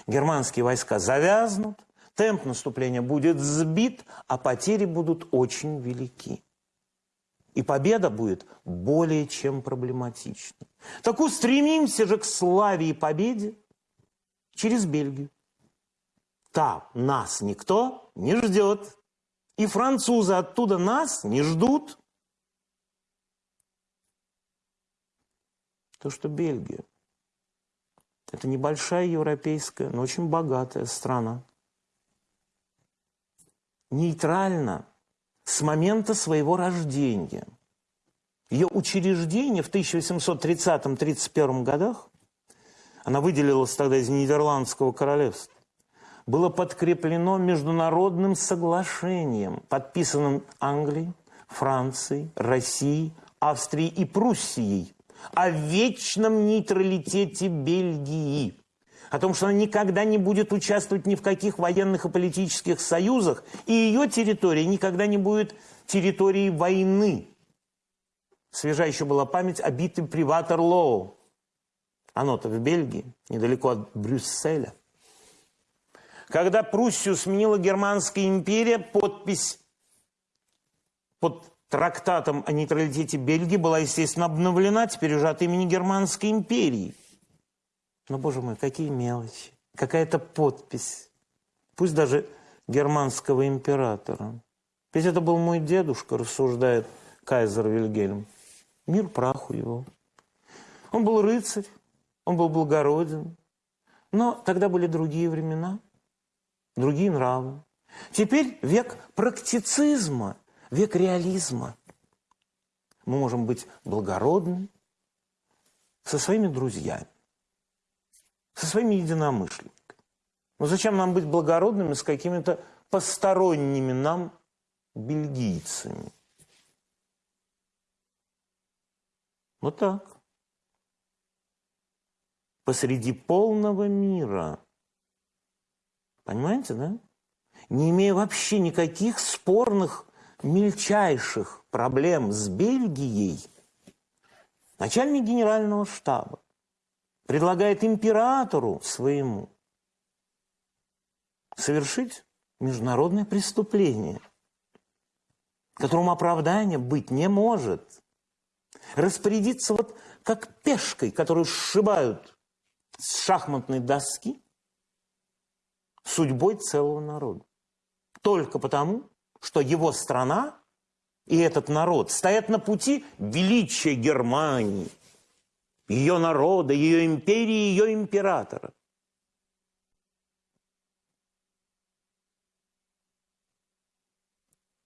германские войска завязнут, темп наступления будет сбит, а потери будут очень велики. И победа будет более чем проблематична. Так устремимся же к славе и победе через Бельгию. Там нас никто не ждет. И французы оттуда нас не ждут. То, что Бельгия – это небольшая европейская, но очень богатая страна. Нейтрально с момента своего рождения. Ее учреждение в 1830-31 годах, она выделилась тогда из Нидерландского королевства, было подкреплено международным соглашением, подписанным Англией, Францией, Россией, Австрией и Пруссией о вечном нейтралитете Бельгии, о том, что она никогда не будет участвовать ни в каких военных и политических союзах, и ее территория никогда не будет территорией войны. Свежа еще была память о битве при Ватерлоу. Оно-то в Бельгии, недалеко от Брюсселя. Когда Пруссию сменила Германская империя, подпись под трактатом о нейтралитете Бельгии была, естественно, обновлена теперь уже от имени Германской империи. Но, боже мой, какие мелочи. Какая-то подпись. Пусть даже германского императора. Ведь это был мой дедушка, рассуждает кайзер Вильгельм. Мир праху его. Он был рыцарь, он был благороден. Но тогда были другие времена другие нравы. Теперь век практицизма, век реализма. Мы можем быть благородны со своими друзьями, со своими единомышленниками. Но зачем нам быть благородными с какими-то посторонними нам бельгийцами? Вот так. Посреди полного мира – Понимаете, да? Не имея вообще никаких спорных, мельчайших проблем с Бельгией, начальник генерального штаба предлагает императору своему совершить международное преступление, которому оправдания быть не может. Распорядиться вот как пешкой, которую сшибают с шахматной доски – судьбой целого народа. Только потому, что его страна и этот народ стоят на пути величия Германии, ее народа, ее империи, ее императора.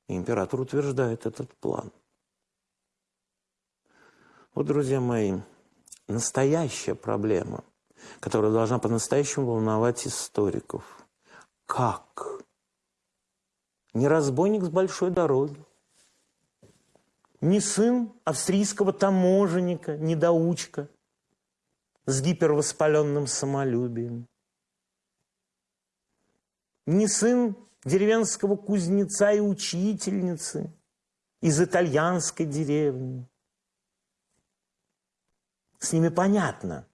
Император утверждает этот план. Вот, друзья мои, настоящая проблема, которая должна по-настоящему волновать историков – как? Не разбойник с большой дороги, не сын австрийского таможенника, недоучка с гипервоспаленным самолюбием, не сын деревенского кузнеца и учительницы из итальянской деревни. С ними понятно,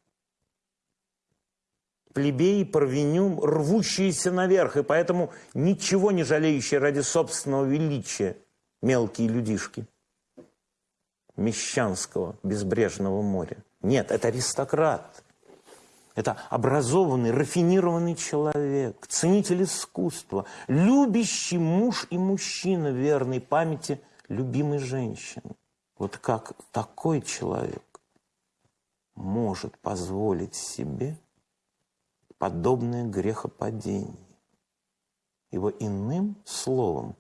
плебеи, парвеню, рвущиеся наверх, и поэтому ничего не жалеющие ради собственного величия мелкие людишки мещанского безбрежного моря. Нет, это аристократ. Это образованный, рафинированный человек, ценитель искусства, любящий муж и мужчина верной памяти любимой женщины. Вот как такой человек может позволить себе подобное грехопадение. ибо иным словом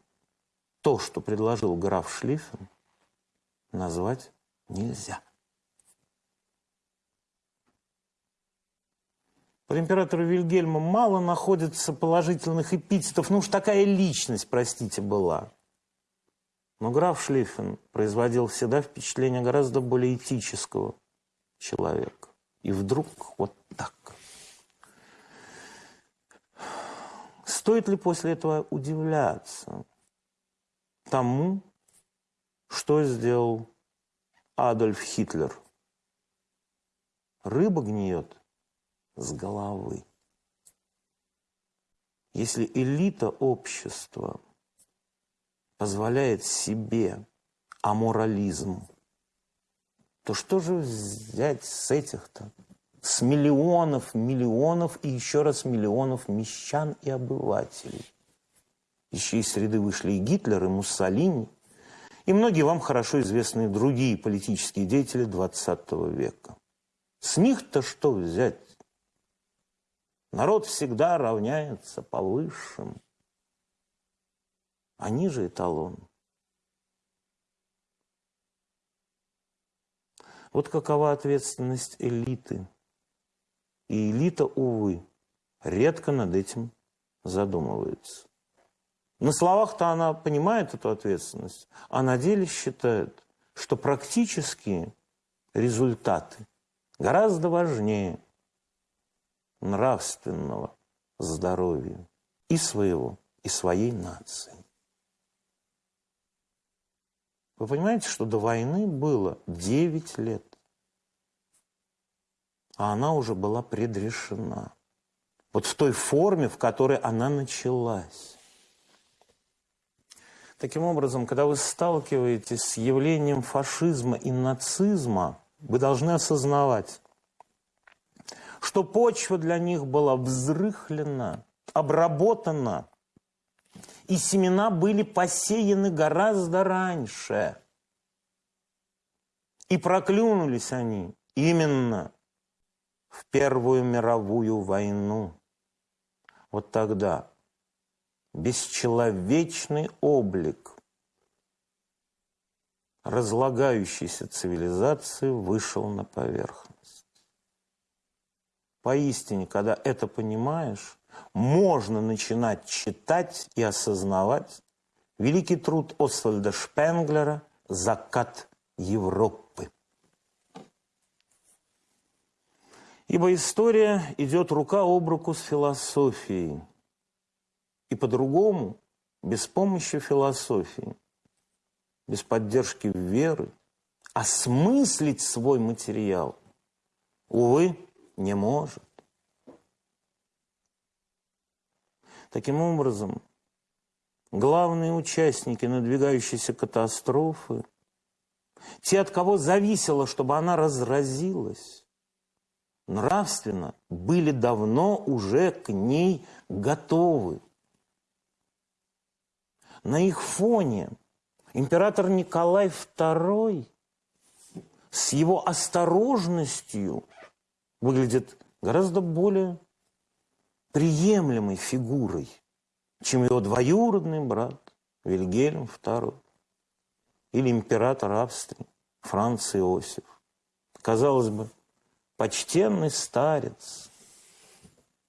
то, что предложил граф Шлиффен, назвать нельзя. Про императора Вильгельма мало находится положительных эпитетов. Ну уж такая личность, простите, была. Но граф Шлиффен производил всегда впечатление гораздо более этического человека. И вдруг вот так. Стоит ли после этого удивляться тому, что сделал Адольф Хитлер? Рыба гниет с головы. Если элита общества позволяет себе аморализм, то что же взять с этих-то? С миллионов, миллионов и еще раз миллионов мещан и обывателей. Из среды вышли и Гитлер, и Муссолини, и многие вам хорошо известные другие политические деятели XX века. С них-то что взять? Народ всегда равняется по высшим. Они же эталон. Вот какова ответственность элиты. И элита, увы, редко над этим задумывается. На словах-то она понимает эту ответственность, а на деле считает, что практические результаты гораздо важнее нравственного здоровья и своего, и своей нации. Вы понимаете, что до войны было 9 лет, а она уже была предрешена. Вот в той форме, в которой она началась. Таким образом, когда вы сталкиваетесь с явлением фашизма и нацизма, вы должны осознавать, что почва для них была взрыхлена, обработана, и семена были посеяны гораздо раньше. И проклюнулись они именно в Первую мировую войну. Вот тогда бесчеловечный облик разлагающейся цивилизации вышел на поверхность. Поистине, когда это понимаешь, можно начинать читать и осознавать великий труд Освальда Шпенглера «Закат Европы». Ибо история идет рука об руку с философией. И по-другому, без помощи философии, без поддержки веры, осмыслить свой материал, увы, не может. Таким образом, главные участники надвигающейся катастрофы, те, от кого зависело, чтобы она разразилась, нравственно были давно уже к ней готовы. На их фоне император Николай II с его осторожностью выглядит гораздо более приемлемой фигурой, чем его двоюродный брат Вильгельм II или император Австрии Франц Иосиф. Казалось бы, почтенный старец.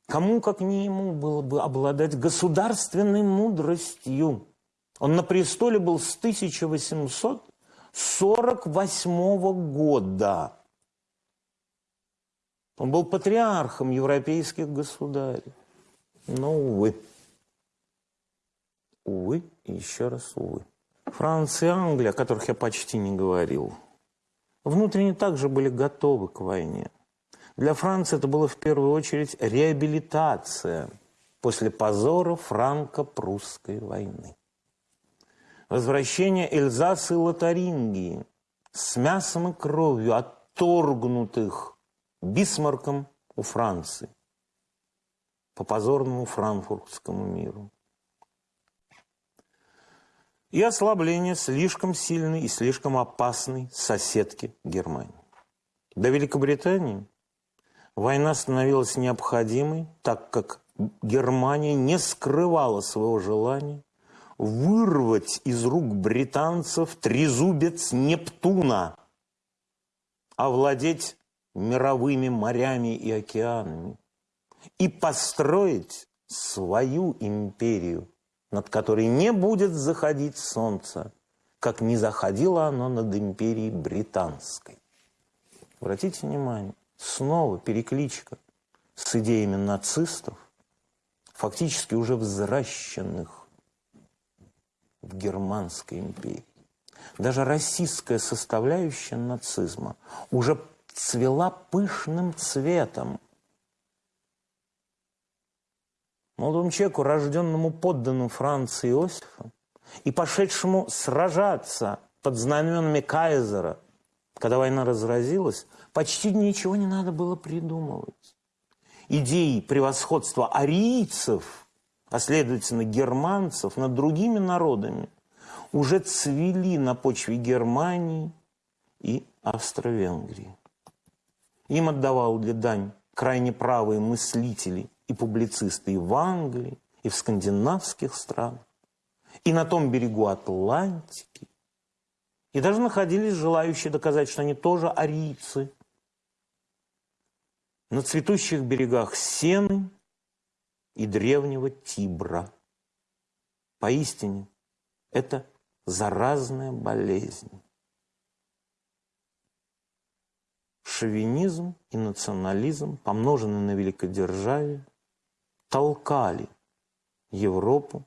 Кому, как не ему, было бы обладать государственной мудростью? Он на престоле был с 1848 года. Он был патриархом европейских государей. Но, увы. Увы и еще раз увы. Франция и Англия, о которых я почти не говорил, внутренне также были готовы к войне. Для Франции это было в первую очередь реабилитация после позора франко-прусской войны. Возвращение Эльзаса и Лотарингии с мясом и кровью отторгнутых Бисмарком у Франции по позорному франкфуртскому миру. И ослабление слишком сильной и слишком опасной соседки Германии. До Великобритании война становилась необходимой, так как Германия не скрывала своего желания вырвать из рук британцев трезубец Нептуна, овладеть мировыми морями и океанами и построить свою империю, над которой не будет заходить солнце, как не заходило оно над империей британской. Обратите внимание, снова перекличка с идеями нацистов, фактически уже взращенных в Германской империи. Даже российская составляющая нацизма уже цвела пышным цветом. Молодому человеку, рожденному подданным Франции Иосифа, и пошедшему сражаться под знаменами Кайзера, когда война разразилась, почти ничего не надо было придумывать. Идеи превосходства арийцев, а следовательно германцев над другими народами, уже цвели на почве Германии и Австро-Венгрии. Им отдавал для дань крайне правые мыслители и публицисты и в Англии, и в скандинавских странах, и на том берегу Атлантики. И даже находились желающие доказать, что они тоже арийцы. На цветущих берегах Сены и древнего Тибра. Поистине, это заразная болезнь. Шовинизм и национализм, помноженные на великодержавие, толкали Европу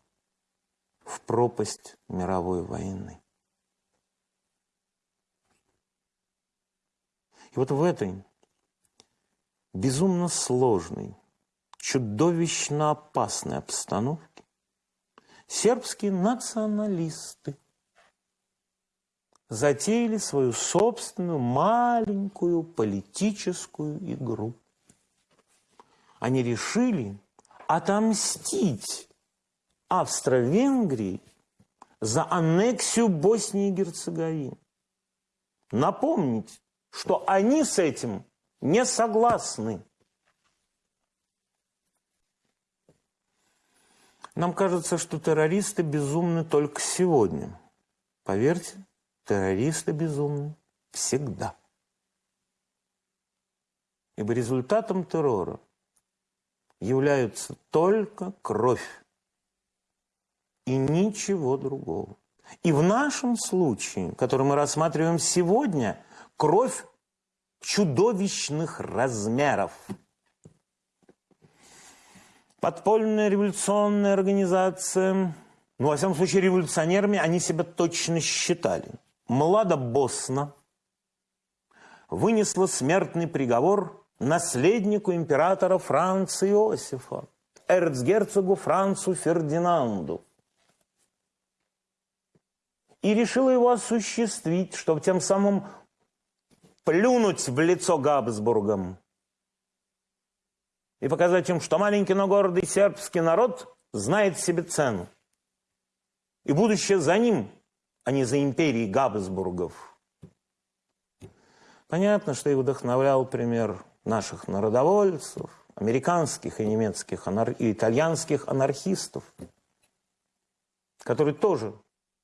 в пропасть мировой войны. И вот в этой безумно сложной, чудовищно опасной обстановке сербские националисты затеяли свою собственную маленькую политическую игру. Они решили отомстить Австро-Венгрии за аннексию Боснии и Герцеговины. Напомнить, что они с этим не согласны. Нам кажется, что террористы безумны только сегодня. Поверьте, террористы безумны всегда. Ибо результатом террора являются только кровь и ничего другого. И в нашем случае, который мы рассматриваем сегодня, кровь чудовищных размеров. Подпольная революционная организация, ну, во всяком случае, революционерами они себя точно считали. Млада Босна вынесла смертный приговор наследнику императора Франца Иосифа, эрцгерцогу Францу Фердинанду. И решила его осуществить, чтобы тем самым плюнуть в лицо Габсбургам и показать им, что маленький, но гордый сербский народ знает себе цену. И будущее за ним, а не за империей Габсбургов. Понятно, что их вдохновлял пример наших народовольцев, американских и немецких, и итальянских анархистов, которые тоже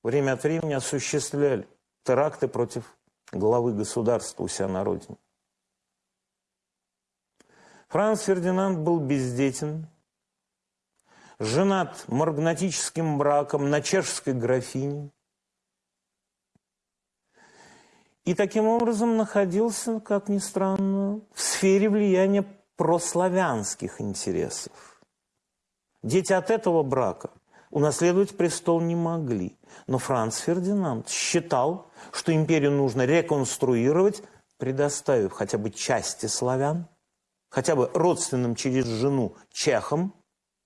время от времени осуществляли теракты против главы государства у себя на родине. Франц Фердинанд был бездетен, женат маргнатическим браком на чешской графине, и таким образом находился, как ни странно, в сфере влияния прославянских интересов. Дети от этого брака унаследовать престол не могли. Но Франц Фердинанд считал, что империю нужно реконструировать, предоставив хотя бы части славян, хотя бы родственным через жену чехам,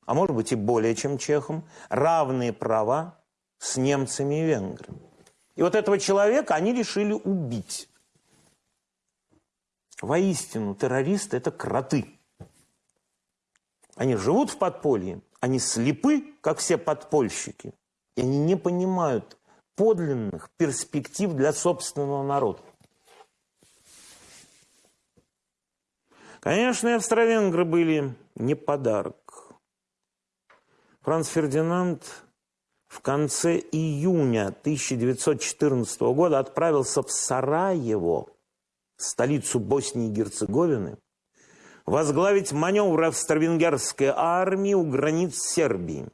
а может быть и более чем чехам, равные права с немцами и венграми. И вот этого человека они решили убить. Воистину, террористы – это кроты. Они живут в подполье, они слепы, как все подпольщики, и они не понимают подлинных перспектив для собственного народа. Конечно, австро-венгры были не подарок. Франц Фердинанд в конце июня 1914 года отправился в Сараево, столицу Боснии и Герцеговины, возглавить маневр австро-венгерской армии у границ Сербии.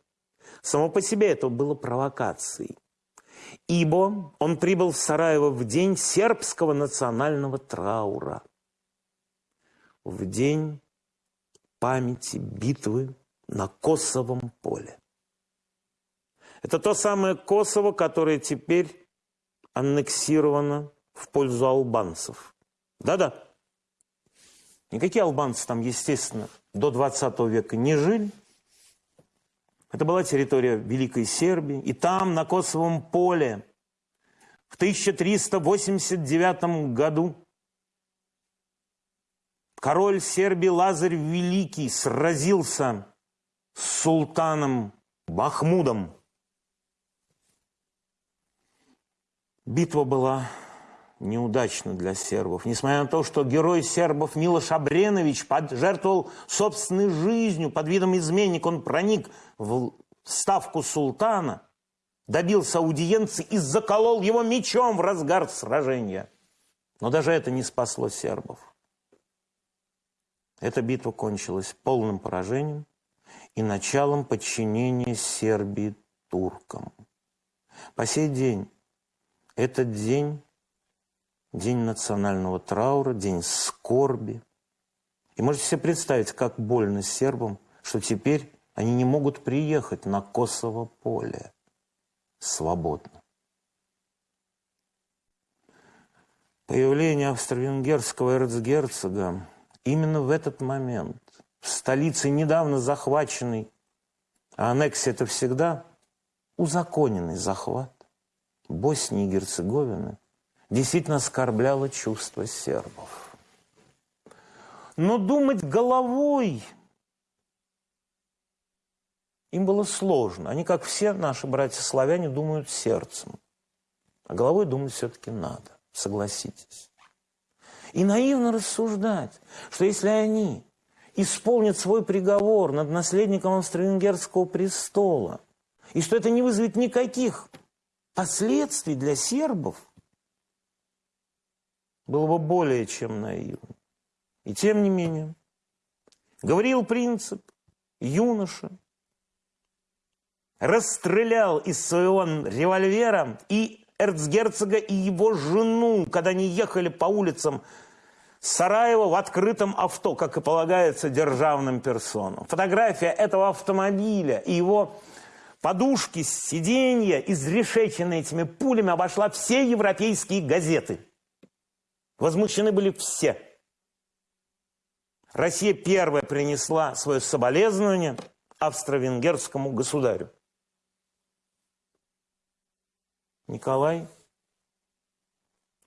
Само по себе это было провокацией. Ибо он прибыл в Сараево в день сербского национального траура. В день памяти битвы на Косовом поле. Это то самое Косово, которое теперь аннексировано в пользу албанцев. Да-да. Никакие албанцы там, естественно, до 20 века не жили. Это была территория Великой Сербии. И там, на Косовом поле, в 1389 году король Сербии Лазарь Великий сразился с султаном Махмудом. Битва была неудачна для сербов. Несмотря на то, что герой сербов Милош Абренович пожертвовал собственной жизнью под видом изменник, он проник в ставку султана, добился аудиенции и заколол его мечом в разгар сражения. Но даже это не спасло сербов. Эта битва кончилась полным поражением и началом подчинения Сербии туркам. По сей день этот день – день национального траура, день скорби. И можете себе представить, как больно сербам, что теперь они не могут приехать на Косово поле свободно. Появление австро-венгерского эрцгерцога именно в этот момент в столице недавно захваченной, а аннексия это всегда узаконенный захват Боснии и Герцеговины, действительно оскорбляло чувства сербов. Но думать головой им было сложно. Они, как все наши братья-славяне, думают сердцем. А головой думать все-таки надо, согласитесь. И наивно рассуждать, что если они исполнят свой приговор над наследником австро-венгерского престола, и что это не вызовет никаких последствий для сербов, было бы более чем наивно. И тем не менее, говорил принцип, юноша, расстрелял из своего револьвера и эрцгерцога, и его жену, когда они ехали по улицам Сараева в открытом авто, как и полагается державным персонам. Фотография этого автомобиля и его подушки, сиденья, изрешеченные этими пулями, обошла все европейские газеты. Возмущены были все. Россия первая принесла свое соболезнование австро-венгерскому государю. Николай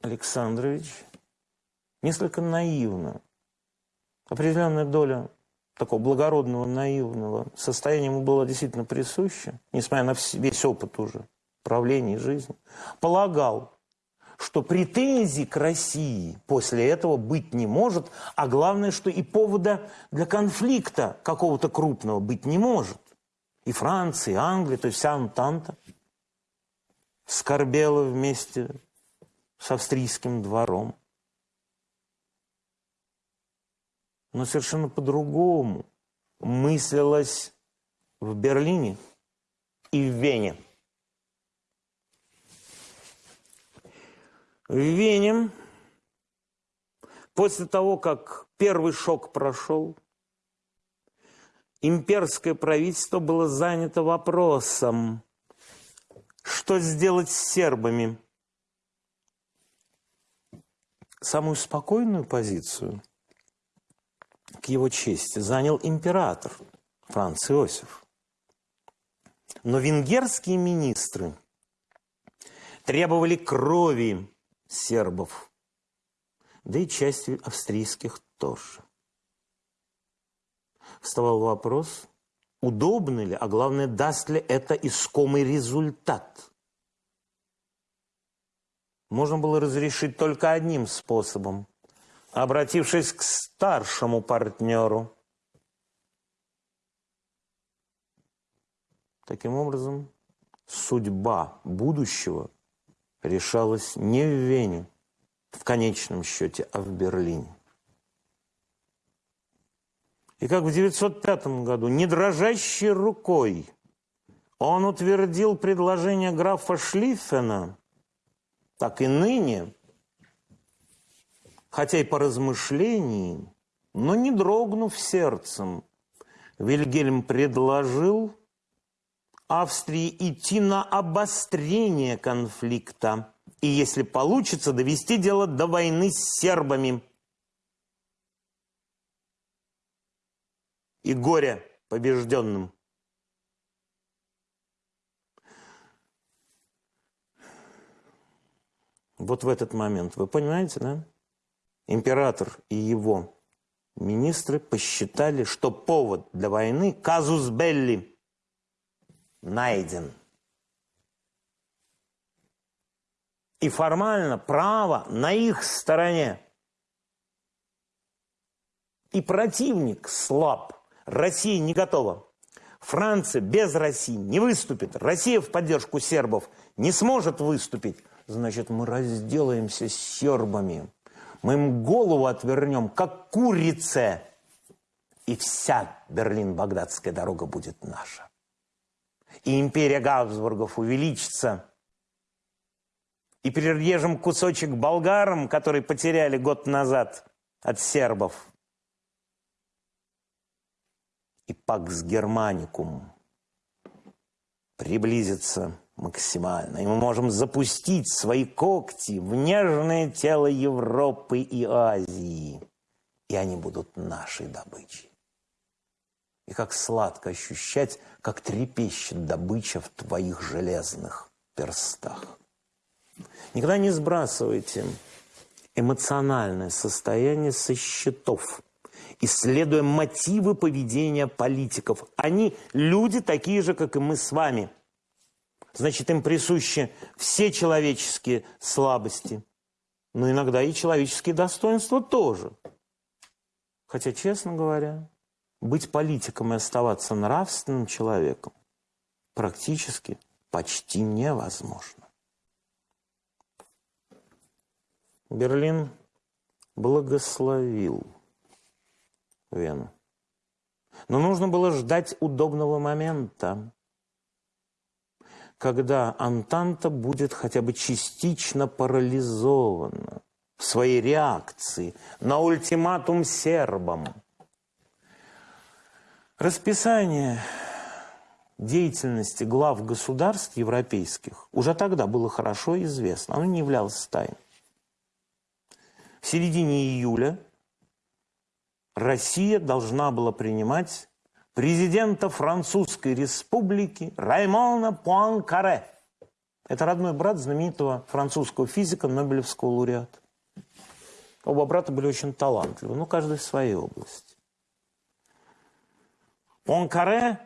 Александрович несколько наивно, определенная доля такого благородного, наивного состояния ему было действительно присуще, несмотря на весь опыт уже правления и жизни, полагал, что претензий к России после этого быть не может, а главное, что и повода для конфликта какого-то крупного быть не может. И Франция, и Англия, то есть вся Антанта скорбела вместе с австрийским двором. но совершенно по-другому мыслилось в Берлине и в Вене. В Вене после того, как первый шок прошел, имперское правительство было занято вопросом, что сделать с сербами. Самую спокойную позицию к его чести занял император Франц Иосиф. Но венгерские министры требовали крови сербов, да и части австрийских тоже. Вставал вопрос, удобно ли, а главное, даст ли это искомый результат. Можно было разрешить только одним способом – обратившись к старшему партнеру. Таким образом, судьба будущего решалась не в Вене, в конечном счете, а в Берлине. И как в 1905 году, не дрожащей рукой, он утвердил предложение графа Шлиффена, так и ныне, хотя и по размышлениям, но не дрогнув сердцем, Вильгельм предложил Австрии идти на обострение конфликта и, если получится, довести дело до войны с сербами. И горе побежденным. Вот в этот момент, вы понимаете, да? Император и его министры посчитали, что повод для войны, казус белли, найден. И формально право на их стороне. И противник слаб. Россия не готова. Франция без России не выступит. Россия в поддержку сербов не сможет выступить. Значит, мы разделаемся с сербами. Мы им голову отвернем, как курице. И вся Берлин-Багдадская дорога будет наша. И империя Габсбургов увеличится. И перережем кусочек болгарам, который потеряли год назад от сербов. И Пакс Германикум приблизится максимально. И мы можем запустить свои когти в нежное тело Европы и Азии. И они будут нашей добычей. И как сладко ощущать, как трепещет добыча в твоих железных перстах. Никогда не сбрасывайте эмоциональное состояние со счетов, исследуя мотивы поведения политиков. Они люди такие же, как и мы с вами – Значит, им присущи все человеческие слабости, но иногда и человеческие достоинства тоже. Хотя, честно говоря, быть политиком и оставаться нравственным человеком практически почти невозможно. Берлин благословил Вену. Но нужно было ждать удобного момента когда Антанта будет хотя бы частично парализована в своей реакции на ультиматум сербам. Расписание деятельности глав государств европейских уже тогда было хорошо известно, оно не являлось тайной. В середине июля Россия должна была принимать президента Французской республики Раймона Пуанкаре. Это родной брат знаменитого французского физика, Нобелевского лауреата. Оба брата были очень талантливы, ну, каждый в своей области. Пуанкаре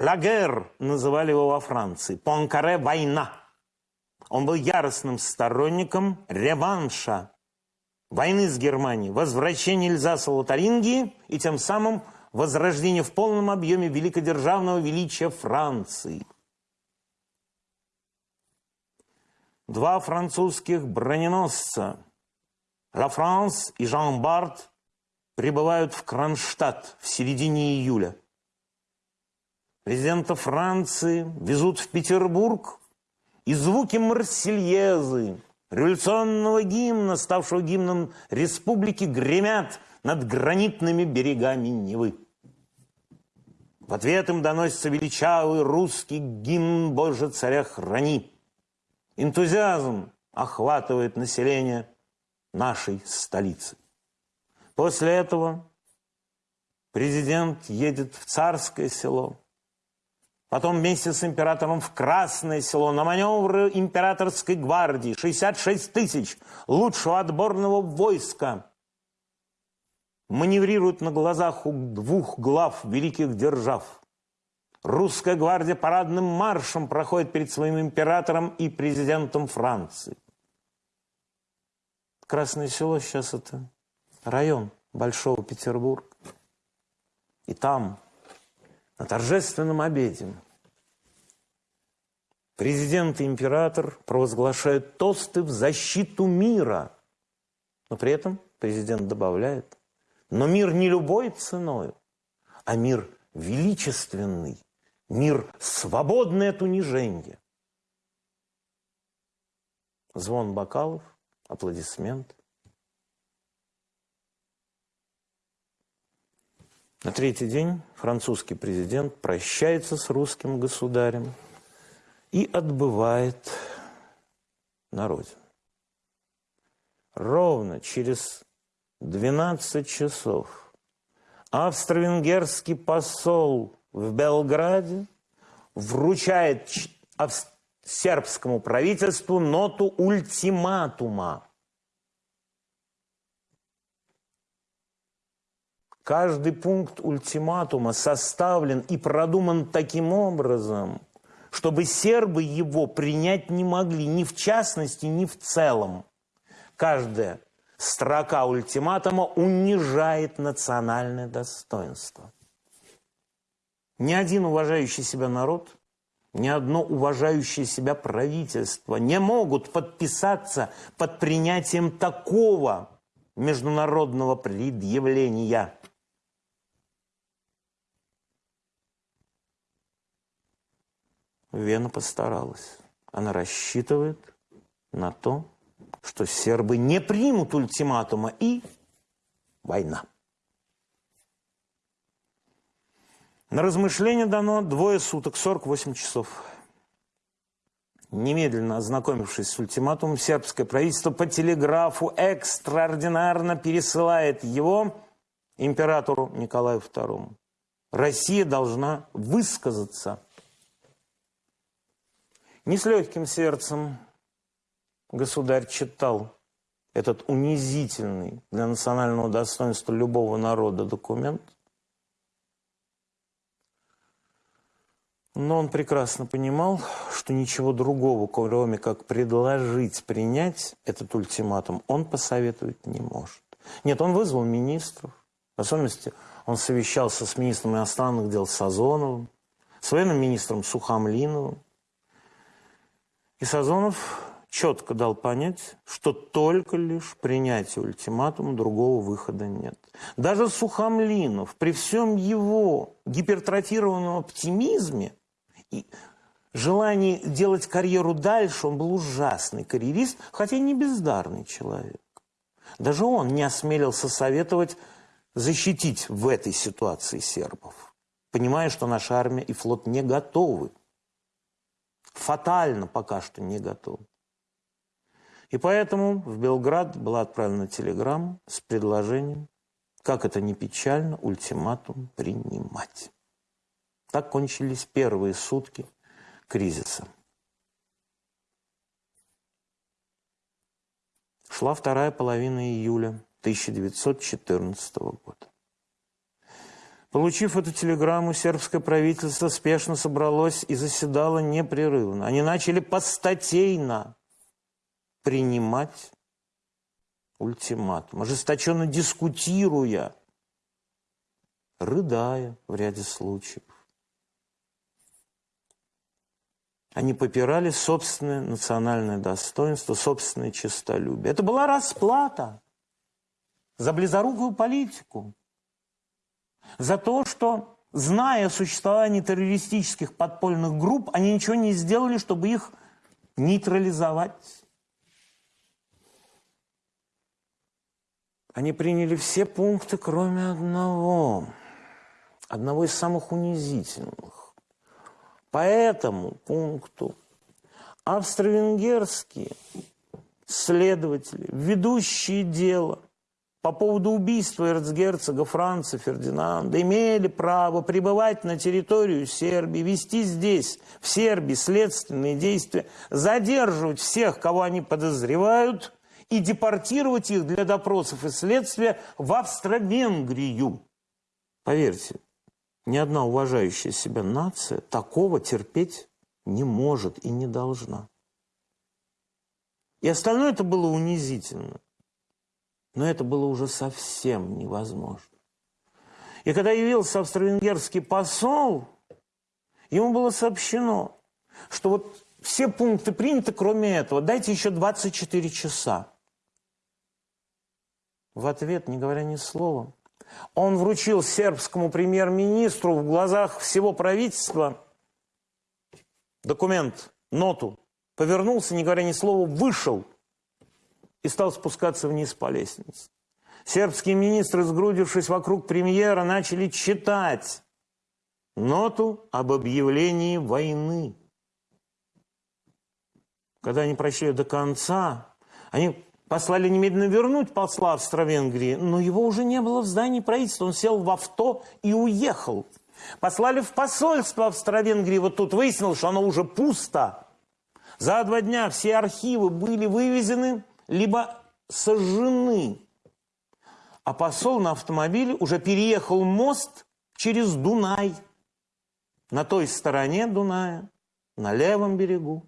Лагер называли его во Франции. Пуанкаре – война. Он был яростным сторонником реванша войны с Германией, возвращения Эльзаса Лотарингии и тем самым возрождение в полном объеме великодержавного величия Франции. Два французских броненосца «Ла Франс» и «Жан Барт» прибывают в Кронштадт в середине июля. Президента Франции везут в Петербург, и звуки Марсельезы, революционного гимна, ставшего гимном республики, гремят над гранитными берегами Невы. В ответ им доносится величавый русский гимн «Боже, царя храни». Энтузиазм охватывает население нашей столицы. После этого президент едет в царское село, потом вместе с императором в Красное село на маневры императорской гвардии, 66 тысяч лучшего отборного войска – маневрируют на глазах у двух глав великих держав. Русская гвардия парадным маршем проходит перед своим императором и президентом Франции. Красное село сейчас это район Большого Петербурга. И там, на торжественном обеде, Президент и император провозглашают тосты в защиту мира. Но при этом президент добавляет, но мир не любой ценой, а мир величественный, мир свободный от унижения. Звон бокалов, аплодисмент. На третий день французский президент прощается с русским государем и отбывает на родину. Ровно через 12 часов австро-венгерский посол в Белграде вручает сербскому правительству ноту ультиматума. Каждый пункт ультиматума составлен и продуман таким образом, чтобы сербы его принять не могли ни в частности, ни в целом. Каждая строка ультиматума унижает национальное достоинство. Ни один уважающий себя народ, ни одно уважающее себя правительство не могут подписаться под принятием такого международного предъявления. Вена постаралась. Она рассчитывает на то, что сербы не примут ультиматума и война. На размышление дано двое суток, 48 часов. Немедленно ознакомившись с ультиматумом, сербское правительство по телеграфу экстраординарно пересылает его императору Николаю II. Россия должна высказаться. Не с легким сердцем государь читал этот унизительный для национального достоинства любого народа документ, но он прекрасно понимал, что ничего другого, кроме как предложить принять этот ультиматум, он посоветовать не может. Нет, он вызвал министров, в особенности он совещался с министром иностранных дел Сазоновым, с военным министром Сухомлиновым. И Сазонов четко дал понять, что только лишь принятие ультиматума другого выхода нет. Даже Сухомлинов при всем его гипертрофированном оптимизме и желании делать карьеру дальше, он был ужасный карьерист, хотя не бездарный человек. Даже он не осмелился советовать защитить в этой ситуации сербов, понимая, что наша армия и флот не готовы. Фатально пока что не готовы. И поэтому в Белград была отправлена телеграмма с предложением, как это не печально, ультиматум принимать. Так кончились первые сутки кризиса. Шла вторая половина июля 1914 года. Получив эту телеграмму, сербское правительство спешно собралось и заседало непрерывно. Они начали постатейно принимать ультиматум, ожесточенно дискутируя, рыдая в ряде случаев. Они попирали собственное национальное достоинство, собственное честолюбие. Это была расплата за близорукую политику, за то, что, зная о существовании террористических подпольных групп, они ничего не сделали, чтобы их нейтрализовать. Они приняли все пункты, кроме одного. Одного из самых унизительных. По этому пункту австро-венгерские следователи, ведущие дело по поводу убийства эрцгерцога Франца Фердинанда, имели право пребывать на территорию Сербии, вести здесь, в Сербии, следственные действия, задерживать всех, кого они подозревают – и депортировать их для допросов и следствия в Австро-Венгрию. Поверьте, ни одна уважающая себя нация такого терпеть не может и не должна. И остальное это было унизительно. Но это было уже совсем невозможно. И когда явился австро-венгерский посол, ему было сообщено, что вот все пункты приняты, кроме этого. Дайте еще 24 часа. В ответ, не говоря ни слова, он вручил сербскому премьер-министру в глазах всего правительства документ, ноту, повернулся, не говоря ни слова, вышел и стал спускаться вниз по лестнице. Сербские министры, сгрудившись вокруг премьера, начали читать ноту об объявлении войны. Когда они прочли до конца, они послали немедленно вернуть посла Австро-Венгрии, но его уже не было в здании правительства. Он сел в авто и уехал. Послали в посольство Австро-Венгрии. Вот тут выяснилось, что оно уже пусто. За два дня все архивы были вывезены, либо сожжены. А посол на автомобиле уже переехал мост через Дунай. На той стороне Дуная, на левом берегу,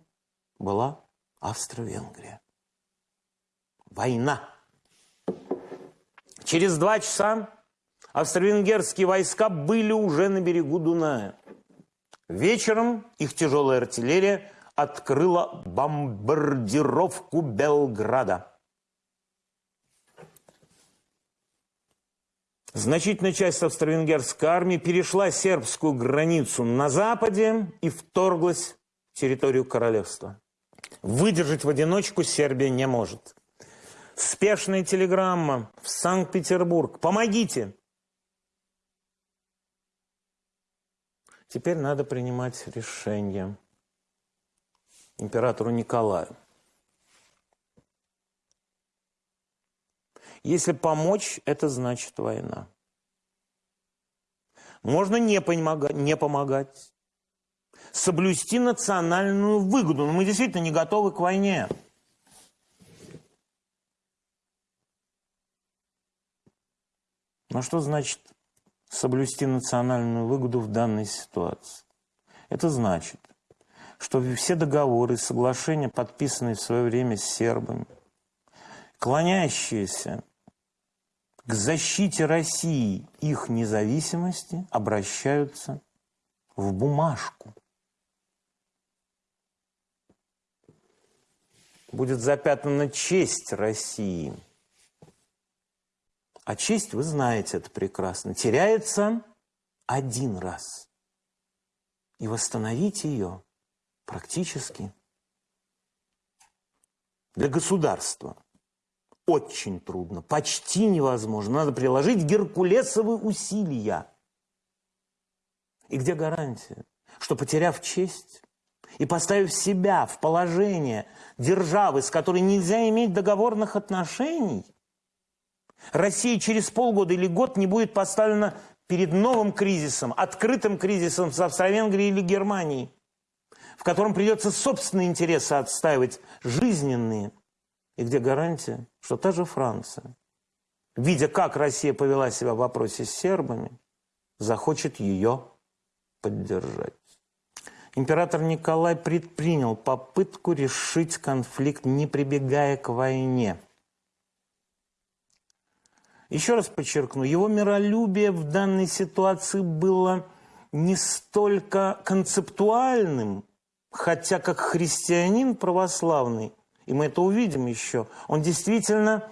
была Австро-Венгрия. Война. Через два часа австро-венгерские войска были уже на берегу Дуная. Вечером их тяжелая артиллерия открыла бомбардировку Белграда. Значительная часть австро-венгерской армии перешла сербскую границу на западе и вторглась в территорию королевства. Выдержать в одиночку Сербия не может. Спешная телеграмма в Санкт-Петербург. Помогите! Теперь надо принимать решение императору Николаю. Если помочь, это значит война. Можно не помогать, не помогать. Соблюсти национальную выгоду. Но мы действительно не готовы к войне. Но что значит соблюсти национальную выгоду в данной ситуации? Это значит, что все договоры и соглашения, подписанные в свое время с сербами, клонящиеся к защите России их независимости, обращаются в бумажку. Будет запятнана честь России. А честь, вы знаете это прекрасно, теряется один раз. И восстановить ее практически для государства очень трудно, почти невозможно. Надо приложить геркулесовые усилия. И где гарантия, что потеряв честь и поставив себя в положение державы, с которой нельзя иметь договорных отношений, Россия через полгода или год не будет поставлена перед новым кризисом, открытым кризисом с Австро-Венгрией или Германией, в котором придется собственные интересы отстаивать, жизненные – и где гарантия, что та же Франция, видя, как Россия повела себя в вопросе с сербами, захочет ее поддержать. Император Николай предпринял попытку решить конфликт, не прибегая к войне. Еще раз подчеркну, его миролюбие в данной ситуации было не столько концептуальным, хотя как христианин православный и мы это увидим еще, он действительно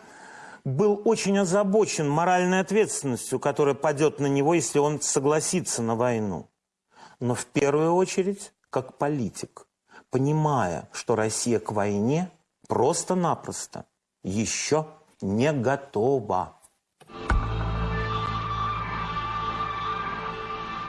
был очень озабочен моральной ответственностью, которая падет на него, если он согласится на войну. Но в первую очередь, как политик, понимая, что Россия к войне просто-напросто еще не готова.